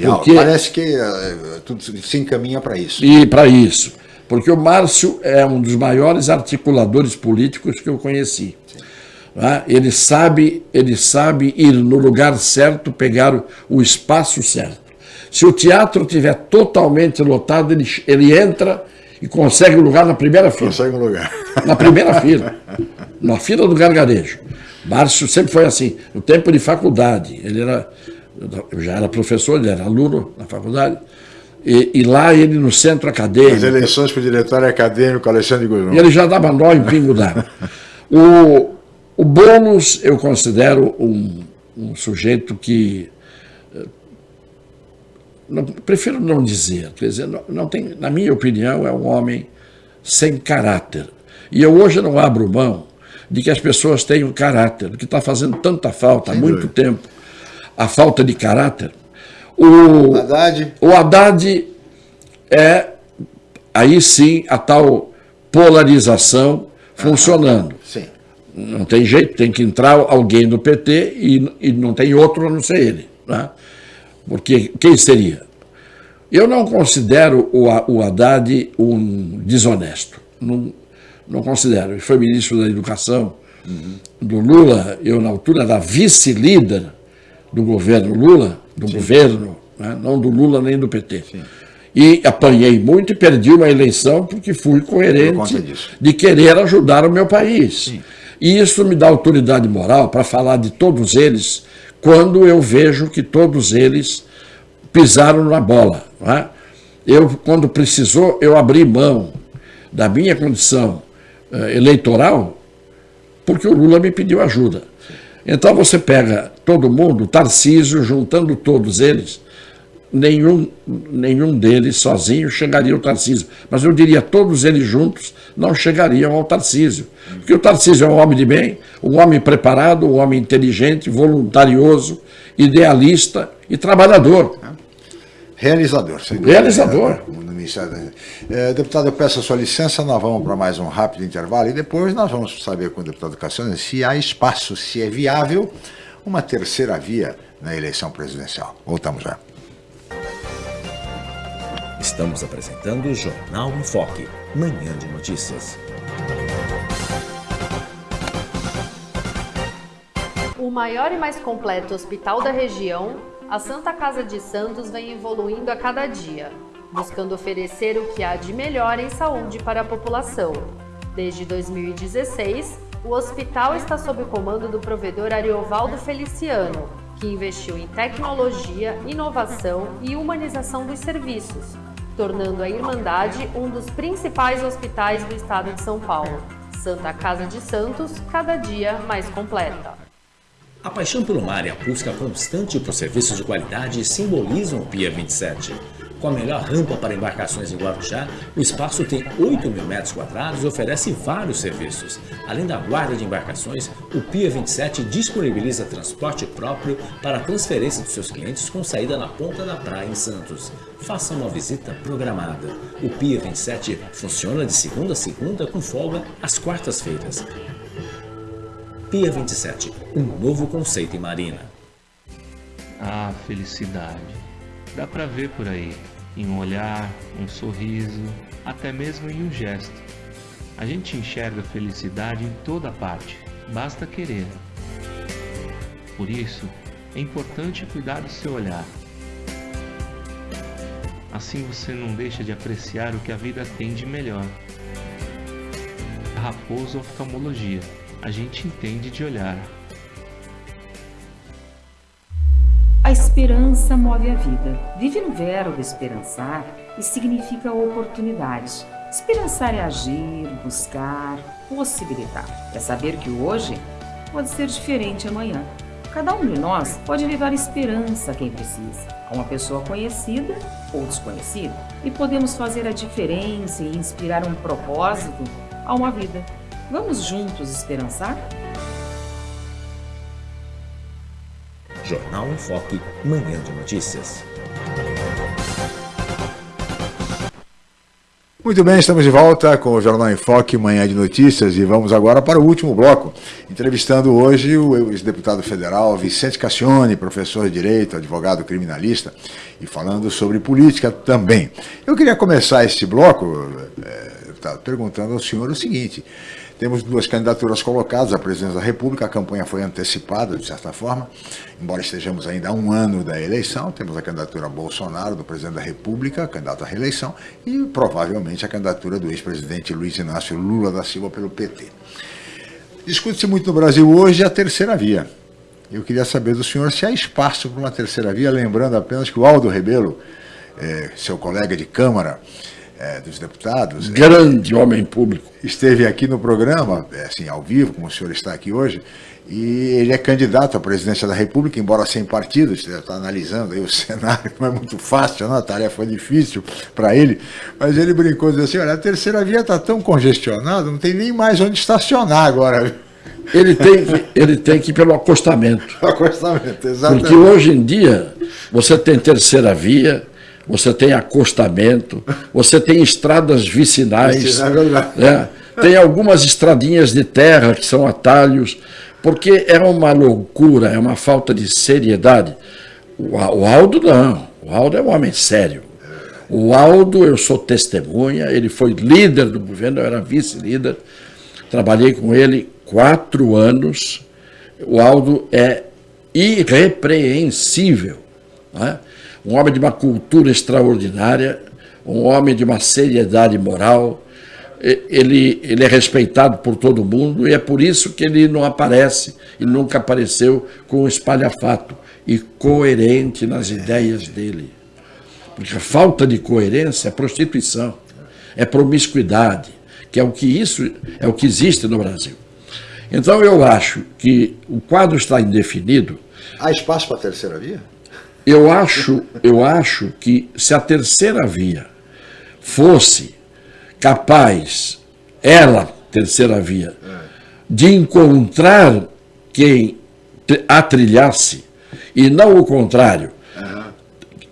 Porque... Parece que uh, tudo se encaminha para isso. E para isso. Porque o Márcio é um dos maiores articuladores políticos que eu conheci. Né? Ele, sabe, ele sabe ir no lugar certo, pegar o, o espaço certo. Se o teatro estiver totalmente lotado, ele, ele entra e consegue um lugar na primeira fila. Consegue um lugar. Na primeira fila. Na fila do gargarejo. Márcio sempre foi assim, no tempo de faculdade. Ele era, eu já era professor, ele era aluno na faculdade. E, e lá ele no centro acadêmico. As eleições para o diretório acadêmico, Alexandre Guzmão. E ele já dava nó em pingo d'água. o, o Boulos eu considero um, um sujeito que. Eh, não, prefiro não dizer, quer dizer, não, não tem, na minha opinião, é um homem sem caráter. E eu hoje não abro mão de que as pessoas tenham caráter, que está fazendo tanta falta há muito tempo, a falta de caráter. O Haddad. o Haddad é, aí sim, a tal polarização funcionando. Sim. Não tem jeito, tem que entrar alguém no PT e, e não tem outro a não ser ele. Né? Porque quem seria? Eu não considero o, o Haddad um desonesto. Não, não considero. Ele foi ministro da Educação uhum. do Lula, eu na altura da vice-líder do governo Lula, do Sim. governo, né? não do Lula nem do PT. Sim. E apanhei muito e perdi uma eleição porque fui coerente de querer ajudar o meu país. Sim. E isso me dá autoridade moral para falar de todos eles quando eu vejo que todos eles pisaram na bola. É? Eu, quando precisou, eu abri mão da minha condição eh, eleitoral, porque o Lula me pediu ajuda. Então você pega todo mundo, Tarcísio, juntando todos eles, nenhum, nenhum deles sozinho chegaria ao Tarcísio. Mas eu diria, todos eles juntos não chegariam ao Tarcísio. Porque o Tarcísio é um homem de bem, um homem preparado, um homem inteligente, voluntarioso, idealista e trabalhador. Realizador. Realizador. É, deputado, eu peço a sua licença, nós vamos para mais um rápido intervalo e depois nós vamos saber com o deputado Cassiano se há espaço, se é viável uma terceira via na eleição presidencial. Voltamos já. Estamos apresentando o Jornal em Foque, manhã de notícias. O maior e mais completo hospital da região, a Santa Casa de Santos vem evoluindo a cada dia, buscando oferecer o que há de melhor em saúde para a população. Desde 2016, o hospital está sob o comando do provedor Ariovaldo Feliciano, que investiu em tecnologia, inovação e humanização dos serviços, tornando a Irmandade um dos principais hospitais do estado de São Paulo. Santa Casa de Santos, cada dia mais completa. A paixão pelo mar e a busca constante por serviços de qualidade simbolizam o Pia 27. Com a melhor rampa para embarcações em Guarujá, o espaço tem 8 mil metros quadrados e oferece vários serviços. Além da guarda de embarcações, o Pia 27 disponibiliza transporte próprio para a transferência dos seus clientes com saída na ponta da praia em Santos. Faça uma visita programada. O Pia 27 funciona de segunda a segunda com folga às quartas-feiras. Pia 27, um novo conceito em marina. Ah, felicidade. Dá pra ver por aí em um olhar, um sorriso, até mesmo em um gesto. A gente enxerga felicidade em toda parte, basta querer. Por isso, é importante cuidar do seu olhar. Assim você não deixa de apreciar o que a vida tem de melhor. Raposo Oftalmologia, a gente entende de olhar. A esperança move a vida. Vive no verbo esperançar e significa oportunidade. Esperançar é agir, buscar, possibilitar. É saber que hoje pode ser diferente amanhã. Cada um de nós pode levar esperança a quem precisa, a uma pessoa conhecida ou desconhecida, e podemos fazer a diferença e inspirar um propósito a uma vida. Vamos juntos esperançar? Jornal em Foque, manhã de notícias. Muito bem, estamos de volta com o Jornal em Foque, Manhã de Notícias, e vamos agora para o último bloco, entrevistando hoje o ex-deputado federal Vicente Cassione, professor de Direito, advogado criminalista, e falando sobre política também. Eu queria começar este bloco, é, deputado, perguntando ao senhor o seguinte, temos duas candidaturas colocadas à presidência da República, a campanha foi antecipada, de certa forma, embora estejamos ainda a um ano da eleição, temos a candidatura Bolsonaro, do presidente da República, candidato à reeleição, e provavelmente a candidatura do ex-presidente Luiz Inácio Lula da Silva pelo PT. Discute-se muito no Brasil hoje a terceira via. Eu queria saber do senhor se há espaço para uma terceira via, lembrando apenas que o Aldo Rebelo, é, seu colega de Câmara, é, dos deputados. Grande é, homem público. Esteve aqui no programa, é, assim, ao vivo, como o senhor está aqui hoje, e ele é candidato à presidência da República, embora sem partido, você está analisando aí o cenário, não é muito fácil, não, a tarefa foi difícil para ele, mas ele brincou, dizendo assim, olha, a terceira via está tão congestionada, não tem nem mais onde estacionar agora. Ele tem, ele tem que ir pelo acostamento. acostamento, exatamente. Porque hoje em dia, você tem terceira via, você tem acostamento, você tem estradas vicinais, é né? tem algumas estradinhas de terra que são atalhos, porque é uma loucura, é uma falta de seriedade. O, o Aldo não, o Aldo é um homem sério. O Aldo, eu sou testemunha, ele foi líder do governo, eu era vice-líder, trabalhei com ele quatro anos. O Aldo é irrepreensível. Né? Um homem de uma cultura extraordinária, um homem de uma seriedade moral. Ele, ele é respeitado por todo mundo e é por isso que ele não aparece e nunca apareceu com espalhafato e coerente nas ideias dele. Porque a falta de coerência é prostituição, é promiscuidade, que é o que isso é o que existe no Brasil. Então eu acho que o quadro está indefinido. Há espaço para a terceira via? Eu acho, eu acho que se a terceira via fosse capaz, ela, terceira via, de encontrar quem a trilhasse, e não o contrário.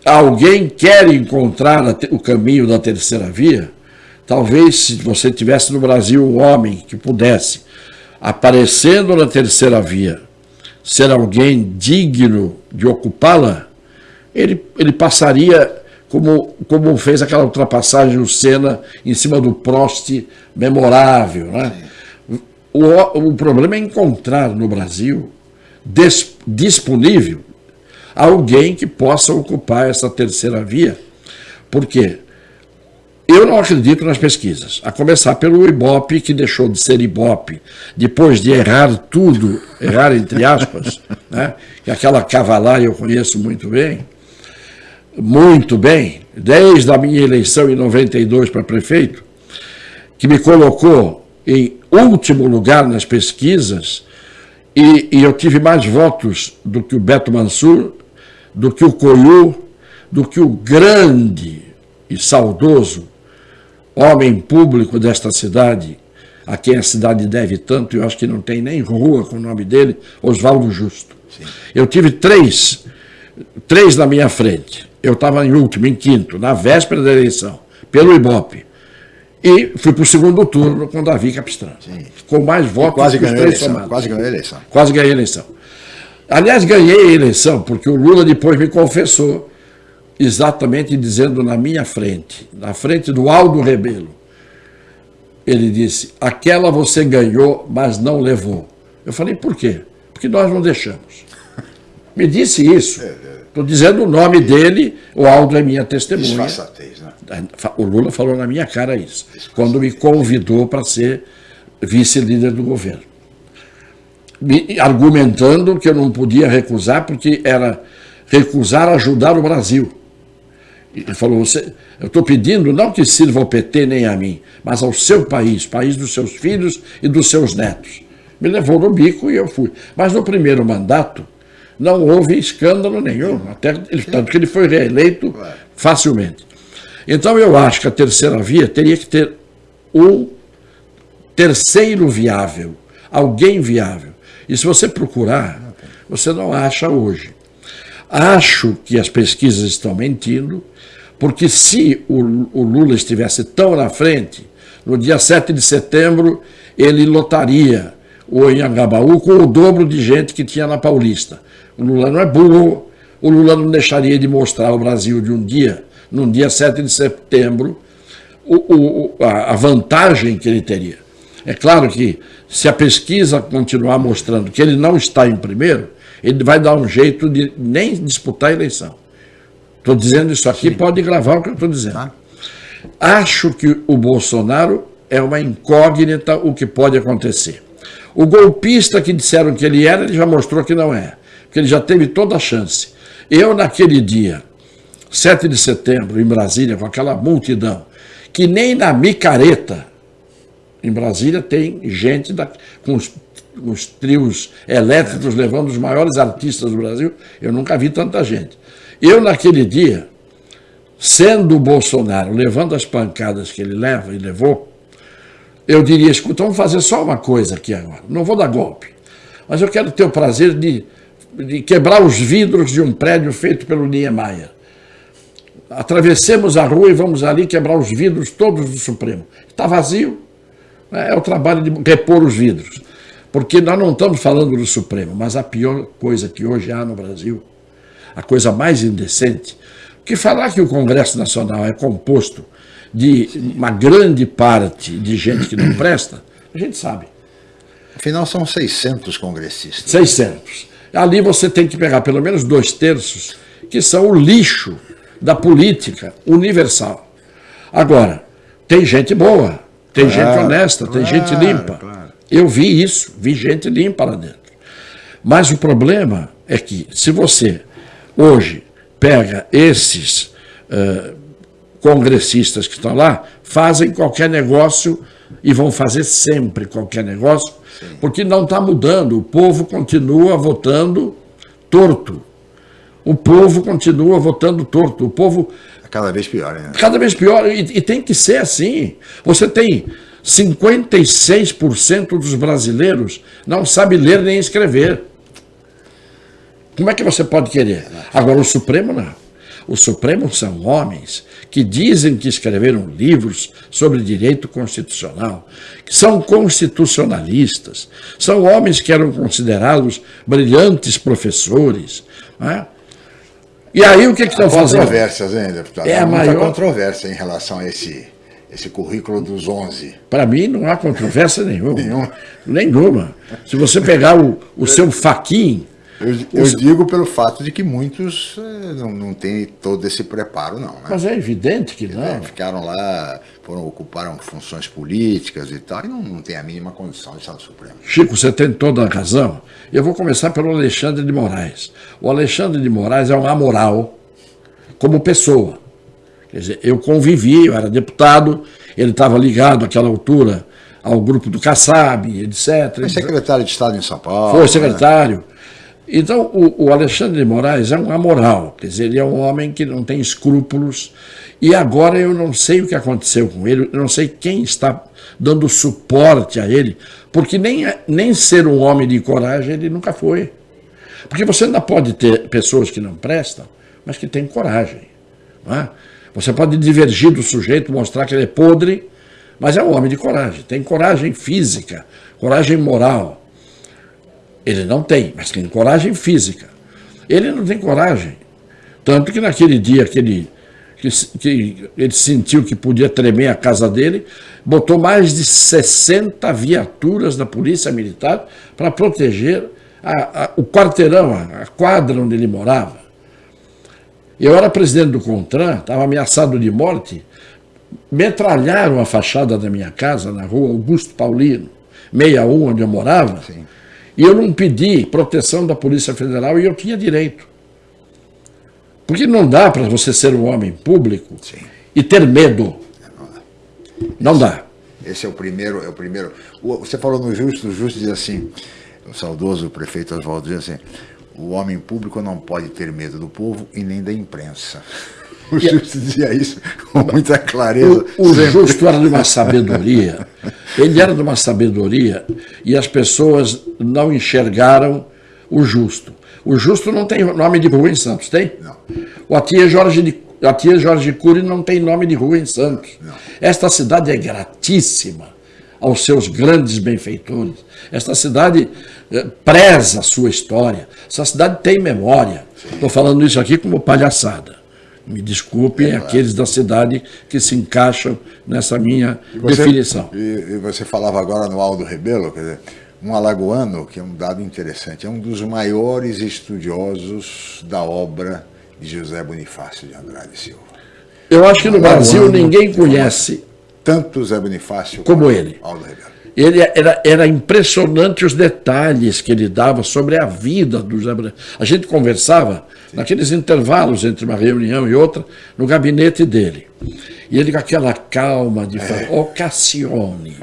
Alguém quer encontrar o caminho da terceira via? Talvez se você tivesse no Brasil um homem que pudesse, aparecendo na terceira via, ser alguém digno de ocupá-la, ele, ele passaria como, como fez aquela ultrapassagem o Senna em cima do Prost memorável. Né? O, o problema é encontrar no Brasil des, disponível alguém que possa ocupar essa terceira via. Por quê? Eu não acredito nas pesquisas, a começar pelo Ibope, que deixou de ser Ibope, depois de errar tudo, errar entre aspas, né? que aquela cavalar eu conheço muito bem, muito bem, desde a minha eleição em 92 para prefeito, que me colocou em último lugar nas pesquisas, e, e, eu tive mais votos do que o Beto Mansur, do que o Coiu, do que o grande e saudoso homem público desta cidade, a quem a cidade deve tanto, eu acho que não tem nem rua com o nome dele, Oswaldo Justo. Sim. Eu tive três, três na minha frente eu estava em último, em quinto, na véspera da eleição, pelo Ibope. E fui para o segundo turno com Davi Capistrano. Sim. Com mais votos quase que os três eleição, somados. Quase ganhei a eleição. Quase ganhei a eleição. Aliás, ganhei a eleição porque o Lula depois me confessou, exatamente dizendo na minha frente, na frente do Aldo Rebelo. Ele disse, aquela você ganhou, mas não levou. Eu falei, por quê? Porque nós não deixamos. Me disse isso. É, é. Estou dizendo o nome dele, o Aldo é minha testemunha. né? O Lula falou na minha cara isso, quando me convidou para ser vice-líder do governo. Me, argumentando que eu não podia recusar, porque era recusar ajudar o Brasil. Ele falou, você, eu estou pedindo não que sirva ao PT nem a mim, mas ao seu país, país dos seus filhos e dos seus netos. Me levou no bico e eu fui. Mas no primeiro mandato, não houve escândalo nenhum, até tanto que ele foi reeleito facilmente. Então eu acho que a terceira via teria que ter um terceiro viável, alguém viável. E se você procurar, você não acha hoje. Acho que as pesquisas estão mentindo, Porque se o, o Lula estivesse tão na frente, no dia 7 de setembro ele lotaria o Anhangabaú com o dobro de gente que tinha na Paulista. O Lula não é burro, o Lula não deixaria de mostrar ao Brasil de um dia, num dia 7 de setembro, o, o, a, vantagem que ele teria. É claro que se a pesquisa continuar mostrando que ele não está em primeiro, ele vai dar um jeito de nem disputar a eleição. Estou dizendo isso aqui, Sim. pode gravar o que eu estou dizendo. Tá. Acho que o Bolsonaro é uma incógnita o que pode acontecer. O golpista que disseram que ele era, ele já mostrou que não é, porque ele já teve toda a chance. Eu, naquele dia, 7 de setembro, em Brasília, com aquela multidão, que nem na micareta, em Brasília, tem gente da, com os, os trios elétricos levando os maiores artistas do Brasil. Eu nunca vi tanta gente. Eu, naquele dia, sendo o Bolsonaro, levando as pancadas que ele leva e levou, eu diria, escuta, vamos fazer só uma coisa aqui agora. Não vou dar golpe, mas eu quero ter o prazer de, de quebrar os vidros de um prédio feito pelo Niemeyer. Atravessemos a rua e vamos ali quebrar os vidros todos do Supremo. Está vazio. É o trabalho de repor os vidros. Porque nós não estamos falando do Supremo, mas a pior coisa que hoje há no Brasil, a coisa mais indecente, que falar que o Congresso Nacional é composto de uma grande parte de gente que não presta, a gente sabe. Afinal, são 600 congressistas. 600. Ali você tem que pegar pelo menos dois terços, que são o lixo da política universal. Agora, tem gente boa, tem claro, gente honesta, claro, tem gente limpa. Claro. Eu vi isso, vi gente limpa lá dentro. Mas o problema é que se você hoje pega esses uh, congressistas que estão lá, fazem qualquer negócio e vão fazer sempre qualquer negócio, Sim. porque não está mudando. O povo continua votando torto. O povo continua votando torto. O povo. É cada vez pior, né? Cada vez pior. E, e tem que ser assim. Você tem 56% dos brasileiros não sabe ler nem escrever. Como é que você pode querer? Agora, o Supremo não. O Supremo são homens que dizem que escreveram livros sobre direito constitucional, que são constitucionalistas, são homens que eram considerados brilhantes professores. Né? E aí o que, que estão fazendo? controvérsias, hein, deputado? É a maior controvérsia em relação a esse, esse currículo dos 11. Para mim não há controvérsia nenhuma. nenhuma. Nenhuma. Se você pegar o, o seu faquinho eu, eu Os... digo pelo fato de que muitos eh, não, não têm todo esse preparo, não. Né? Mas é evidente que não. É, ficaram lá, foram, ocuparam funções políticas e tal, e não, não tem a mínima condição de estar no Supremo. Chico, você tem toda a razão. Eu vou começar pelo Alexandre de Moraes. O Alexandre de Moraes é um amoral como pessoa. Quer dizer, eu convivi, eu era deputado, ele estava ligado àquela altura ao grupo do Kassab, etc. Foi secretário de Estado em São Paulo. Foi secretário. Né? Então, o, o, Alexandre de Moraes é um amoral, quer dizer, ele é um homem que não tem escrúpulos, e agora eu não sei o que aconteceu com ele, eu não sei quem está dando suporte a ele, porque nem, nem ser um homem de coragem ele nunca foi. Porque você ainda pode ter pessoas que não prestam, mas que têm coragem. É? Você pode divergir do sujeito, mostrar que ele é podre, mas é um homem de coragem, tem coragem física, coragem moral. Ele não tem, mas tem coragem física. Ele não tem coragem. Tanto que naquele dia que ele, que, que ele sentiu que podia tremer a casa dele, botou mais de 60 viaturas da Polícia Militar para proteger a, a, o quarteirão, a, a quadra onde ele morava. Eu era presidente do CONTRAN, estava ameaçado de morte, metralharam a fachada da minha casa na rua Augusto Paulino, 61, onde eu morava, Sim. E eu não pedi proteção da Polícia Federal e eu tinha direito. Porque não dá para você ser um homem público Sim. e ter medo. Não dá. Esse é o primeiro, é o primeiro. Você falou no Justo, o Justo diz assim, o saudoso prefeito Oswaldo diz assim, o homem público não pode ter medo do povo e nem da imprensa. O Justo dizia isso com muita clareza. O, o Justo era de uma sabedoria. Ele era de uma sabedoria e as pessoas não enxergaram o Justo. O Justo não tem nome de rua em Santos, tem? Não. O Atia Jorge de a tia Jorge Cury não tem nome de rua em Santos. Não. Esta cidade é gratíssima aos seus grandes benfeitores. Esta cidade eh, preza a sua história. Essa cidade tem memória. Estou falando isso aqui como palhaçada. Me desculpem é, aqueles da cidade que se encaixam nessa minha você, definição. E, e, você falava agora no Aldo Rebelo, quer dizer, um alagoano, que é um dado interessante, é um dos maiores estudiosos da obra de José Bonifácio de Andrade Silva. Eu acho que no Brasil ninguém conhece tanto José Bonifácio como ele. Aldo Rebelo. Ele era, era impressionante os detalhes que ele dava sobre a vida do José Bonifácio. A gente conversava Sim. naqueles intervalos entre uma reunião e outra no gabinete dele. E ele com aquela calma de falar, é. oh Cassione,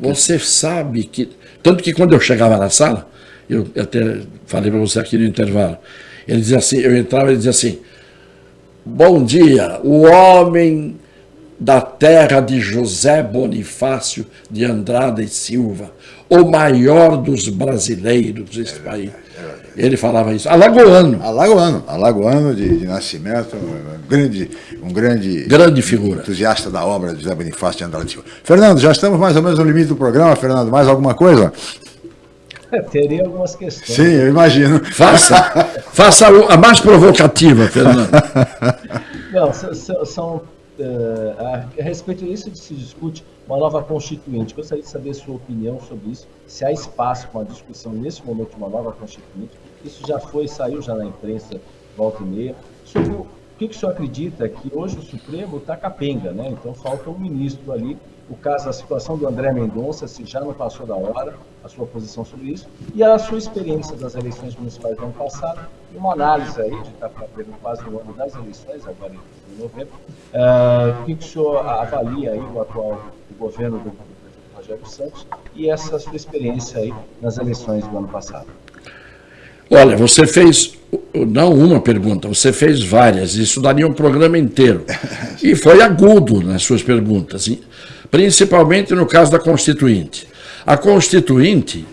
você sabe que tanto que quando eu chegava na sala, eu até falei para você aqui no intervalo, ele dizia assim, eu entrava e dizia assim, bom dia, o homem da terra de José Bonifácio de Andrade e Silva, o maior dos brasileiros desse país. Ele falava isso. Alagoano. Alagoano. Alagoano de, de nascimento, um grande, um grande, grande figura. entusiasta da obra de José Bonifácio de Andrade Silva. Fernando, já estamos mais ou menos no limite do programa. Fernando, mais alguma coisa? É, teria algumas questões. Sim, eu imagino. Faça, faça a mais provocativa, Fernando. Não, são, são a, a, respeito disso se discute uma nova constituinte. Gostaria de saber sua opinião sobre isso, se há espaço para a discussão nesse momento de uma nova constituinte. Isso já foi, saiu já na imprensa, volta e meia. Sobre o, que, que o senhor acredita que hoje o Supremo está capenga, né? Então falta um ministro ali. O caso, a situação do André Mendonça, se já não passou da hora, a sua posição sobre isso, e a sua experiência das eleições municipais do ano passado, e uma análise aí, de estar fazendo quase um ano das eleições, agora novembro, uh, o que o senhor avalia aí o atual governo do, do Rogério Santos e essa sua experiência aí nas eleições do ano passado? Olha, você fez não uma pergunta, você fez várias, isso daria um programa inteiro. E foi agudo nas suas perguntas, principalmente no caso da Constituinte. A Constituinte,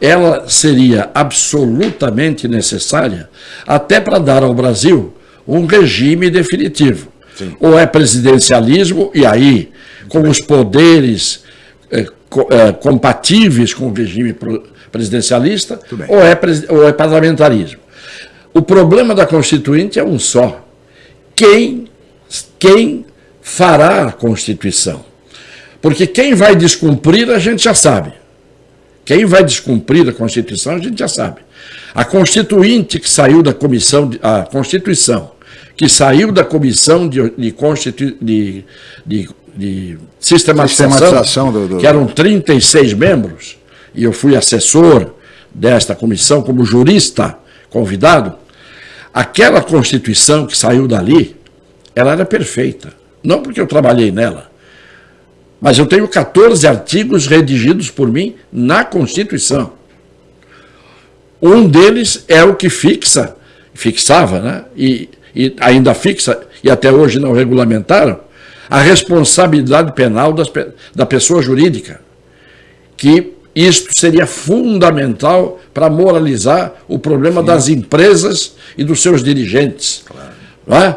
ela seria absolutamente necessária até para dar ao Brasil um regime definitivo. Sim. Ou é presidencialismo, e aí, com os poderes é, é, compatíveis com o regime presidencialista, ou é, ou é parlamentarismo. O problema da Constituinte é um só. Quem, quem fará a Constituição? Porque quem vai descumprir a gente já sabe. Quem vai descumprir a Constituição a gente já sabe. A Constituinte que saiu da comissão, a Constituição que saiu da comissão de, de, Constitu, de, de, de sistematização, sistematização do, do... que eram 36 membros, e eu fui assessor desta comissão como jurista convidado, aquela Constituição que saiu dali, ela era perfeita. Não porque eu trabalhei nela, mas eu tenho 14 artigos redigidos por mim na Constituição. Um deles é o que fixa, fixava, né? E, e ainda fixa, e até hoje não regulamentaram, a responsabilidade penal das, da pessoa jurídica. Que isto seria fundamental para moralizar o problema Sim. das empresas e dos seus dirigentes. Claro. Não é?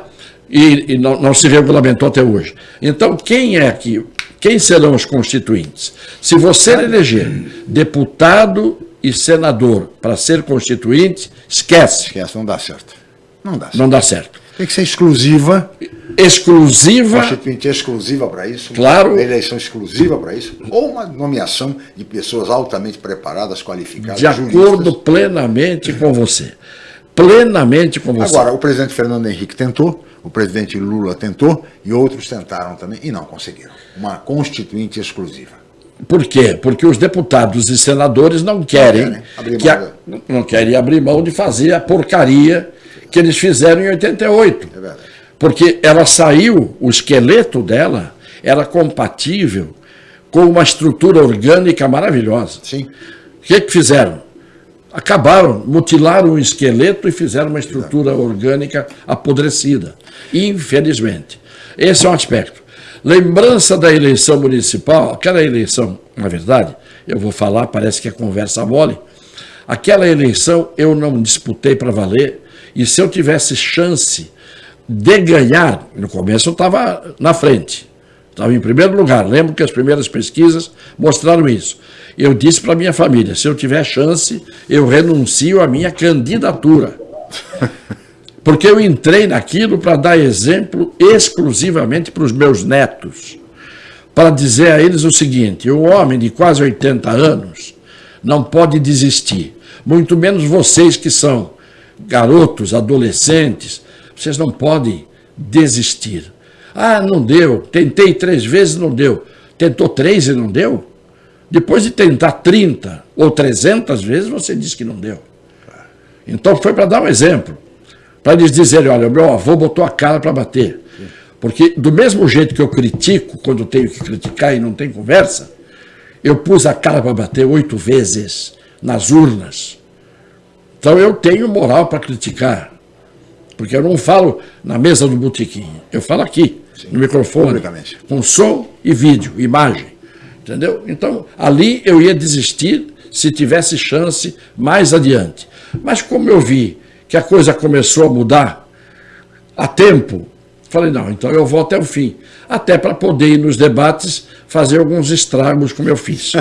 E, e não, não, se regulamentou até hoje. Então, quem é que quem serão os constituintes? Se você eleger deputado e senador para ser constituinte, esquece. Esquece, não dá certo. Não dá certo. Não dá certo. Tem que ser exclusiva. Exclusiva. Constituinte exclusiva para isso. Claro. Eleição exclusiva para isso. Ou uma nomeação de pessoas altamente preparadas, qualificadas. De acordo juristas. plenamente com você. Plenamente com você. Agora, o presidente Fernando Henrique tentou o presidente Lula tentou e outros tentaram também e não conseguiram. Uma constituinte exclusiva. Por quê? Porque os deputados e senadores não querem, não querem, que a, não querem abrir mão de fazer a porcaria que eles fizeram em 88. É verdade. Porque ela saiu, o esqueleto dela era compatível com uma estrutura orgânica maravilhosa. Sim. O que, que fizeram? acabaram, mutilaram o esqueleto e fizeram uma estrutura orgânica apodrecida. Infelizmente. Esse é um aspecto. Lembrança da eleição municipal, aquela eleição, na verdade, eu vou falar, parece que é conversa mole, aquela eleição eu não disputei para valer, e se eu tivesse chance de ganhar, no começo eu estava na frente, estava em primeiro lugar. Lembro que as primeiras pesquisas mostraram isso. Eu disse para minha família: se eu tiver chance, eu renuncio à minha candidatura. Porque eu entrei naquilo para dar exemplo exclusivamente para os meus netos. Para dizer a eles o seguinte: o homem de quase 80 anos não pode desistir. Muito menos vocês que são garotos, adolescentes, vocês não podem desistir. Ah, não deu. Tentei três vezes, não deu. Tentou três e não deu? Depois de tentar 30 ou 300 vezes, você diz que não deu. Então foi para dar um exemplo. Para eles dizerem, olha, meu avô botou a cara para bater. Porque do mesmo jeito que eu critico, quando tenho que criticar e não tem conversa, eu pus a cara para bater oito vezes nas urnas. Então eu tenho moral para criticar. Porque eu não falo na mesa do botequim, eu falo aqui, Sim, no microfone, com som e vídeo, imagem. Entendeu? Então, ali eu ia desistir se tivesse chance mais adiante. Mas como eu vi que a coisa começou a mudar a tempo, falei, não, então eu vou até o fim. Até para poder ir nos debates fazer alguns estragos como eu fiz.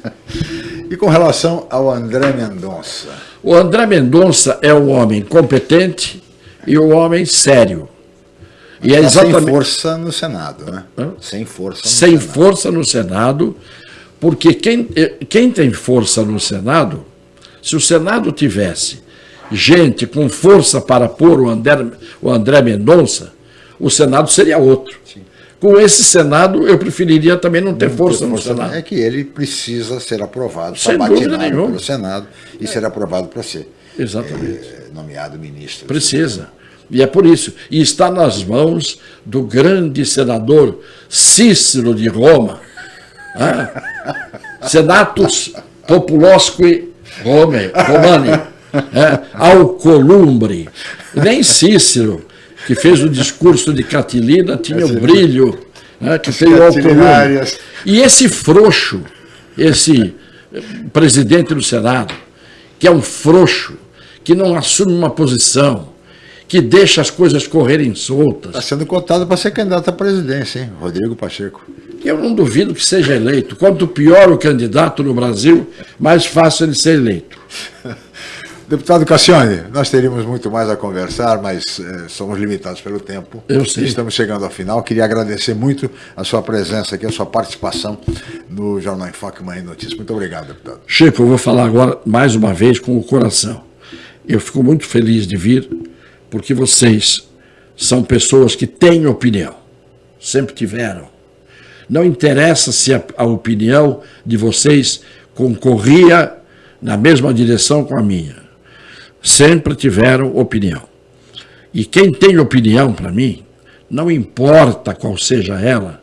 e com relação ao André Mendonça? O André Mendonça é um homem competente, e o homem sério. E é exatamente... Sem força no Senado, né? Hã? Sem força no Sem Senado. força no Senado, porque quem, eh, quem tem força no Senado, se o Senado tivesse gente com força para pôr o André, o André Mendonça, o Senado seria outro. Sim. Com esse Senado, eu preferiria também não ter não força, ter no Senado. É que ele precisa ser aprovado, está batinado pelo Senado e é. ser aprovado para ser Exatamente. É, nomeado ministro. Precisa. E é por isso. E está nas mãos do grande senador Cícero de Roma. É? Senatus Populosque Rome, Romani. É? Alcolumbre. Nem Cícero, que fez o discurso de Catilina, tinha o brilho é? que fez o Alcolumbre. E esse frouxo, esse presidente do Senado, que é um frouxo, que não assume uma posição, que deixa as coisas correrem soltas. Está sendo cotado para ser candidato à presidência, hein? Rodrigo Pacheco. Eu não duvido que seja eleito. Quanto pior o candidato no Brasil, mais fácil ele ser eleito. Deputado Cassione, nós teríamos muito mais a conversar, mas eh, somos limitados pelo tempo. Eu sei. Estamos chegando ao final. Queria agradecer muito a sua presença aqui, a sua participação no Jornal em Foque Manhã Notícias. Muito obrigado, deputado. Chico, eu vou falar agora mais uma vez com o coração. Eu fico muito feliz de vir porque vocês são pessoas que têm opinião, sempre tiveram. Não interessa se a, a opinião de vocês concorria na mesma direção com a minha. Sempre tiveram opinião. E quem tem opinião para mim, não importa qual seja ela,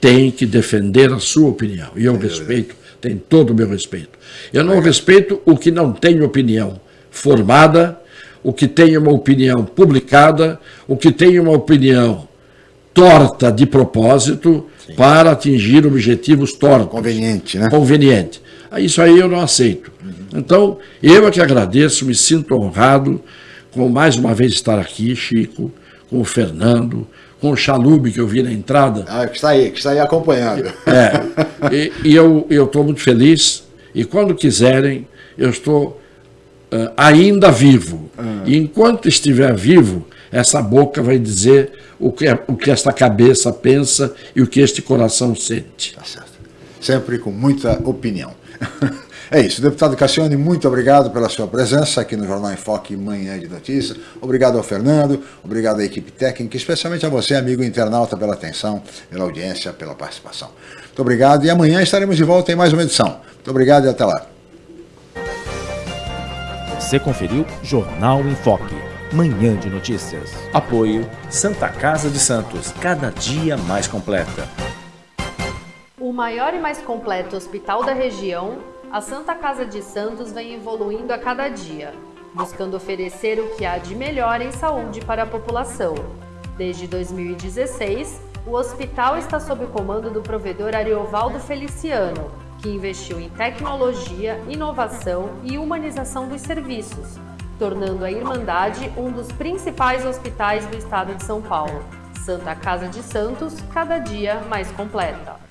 tem que defender a sua opinião. E eu respeito, tem todo o meu respeito. Eu não respeito o que não tem opinião formada o que tem uma opinião publicada, o que tem uma opinião torta de propósito Sim. para atingir objetivos tortos. Conveniente, né? Conveniente. Isso aí eu não aceito. Então, eu é que agradeço, me sinto honrado com mais uma vez estar aqui, Chico, com o Fernando, com o Chalube que eu vi na entrada. Ah, que está aí, que está aí acompanhando. É, e, e eu estou muito feliz, e quando quiserem, eu estou uh, ainda vivo. Uhum. E enquanto estiver vivo, essa boca vai dizer o que, o que esta cabeça pensa e o que este coração sente. Tá certo. Sempre com muita opinião. É isso, deputado Cassione, muito obrigado pela sua presença aqui no Jornal em Foque Manhã de Notícias. Obrigado ao Fernando, obrigado à equipe técnica, especialmente a você, amigo internauta, pela atenção, pela audiência, pela participação. Muito obrigado e amanhã estaremos de volta em mais uma edição. Muito obrigado e até lá. Você conferiu Jornal em Foque, manhã de notícias. Apoio Santa Casa de Santos, cada dia mais completa. O maior e mais completo hospital da região, a Santa Casa de Santos vem evoluindo a cada dia, buscando oferecer o que há de melhor em saúde para a população. Desde 2016, o hospital está sob o comando do provedor Ariovaldo Feliciano, que investiu em tecnologia, inovação e humanização dos serviços, tornando a Irmandade um dos principais hospitais do estado de São Paulo. Santa Casa de Santos, cada dia mais completa.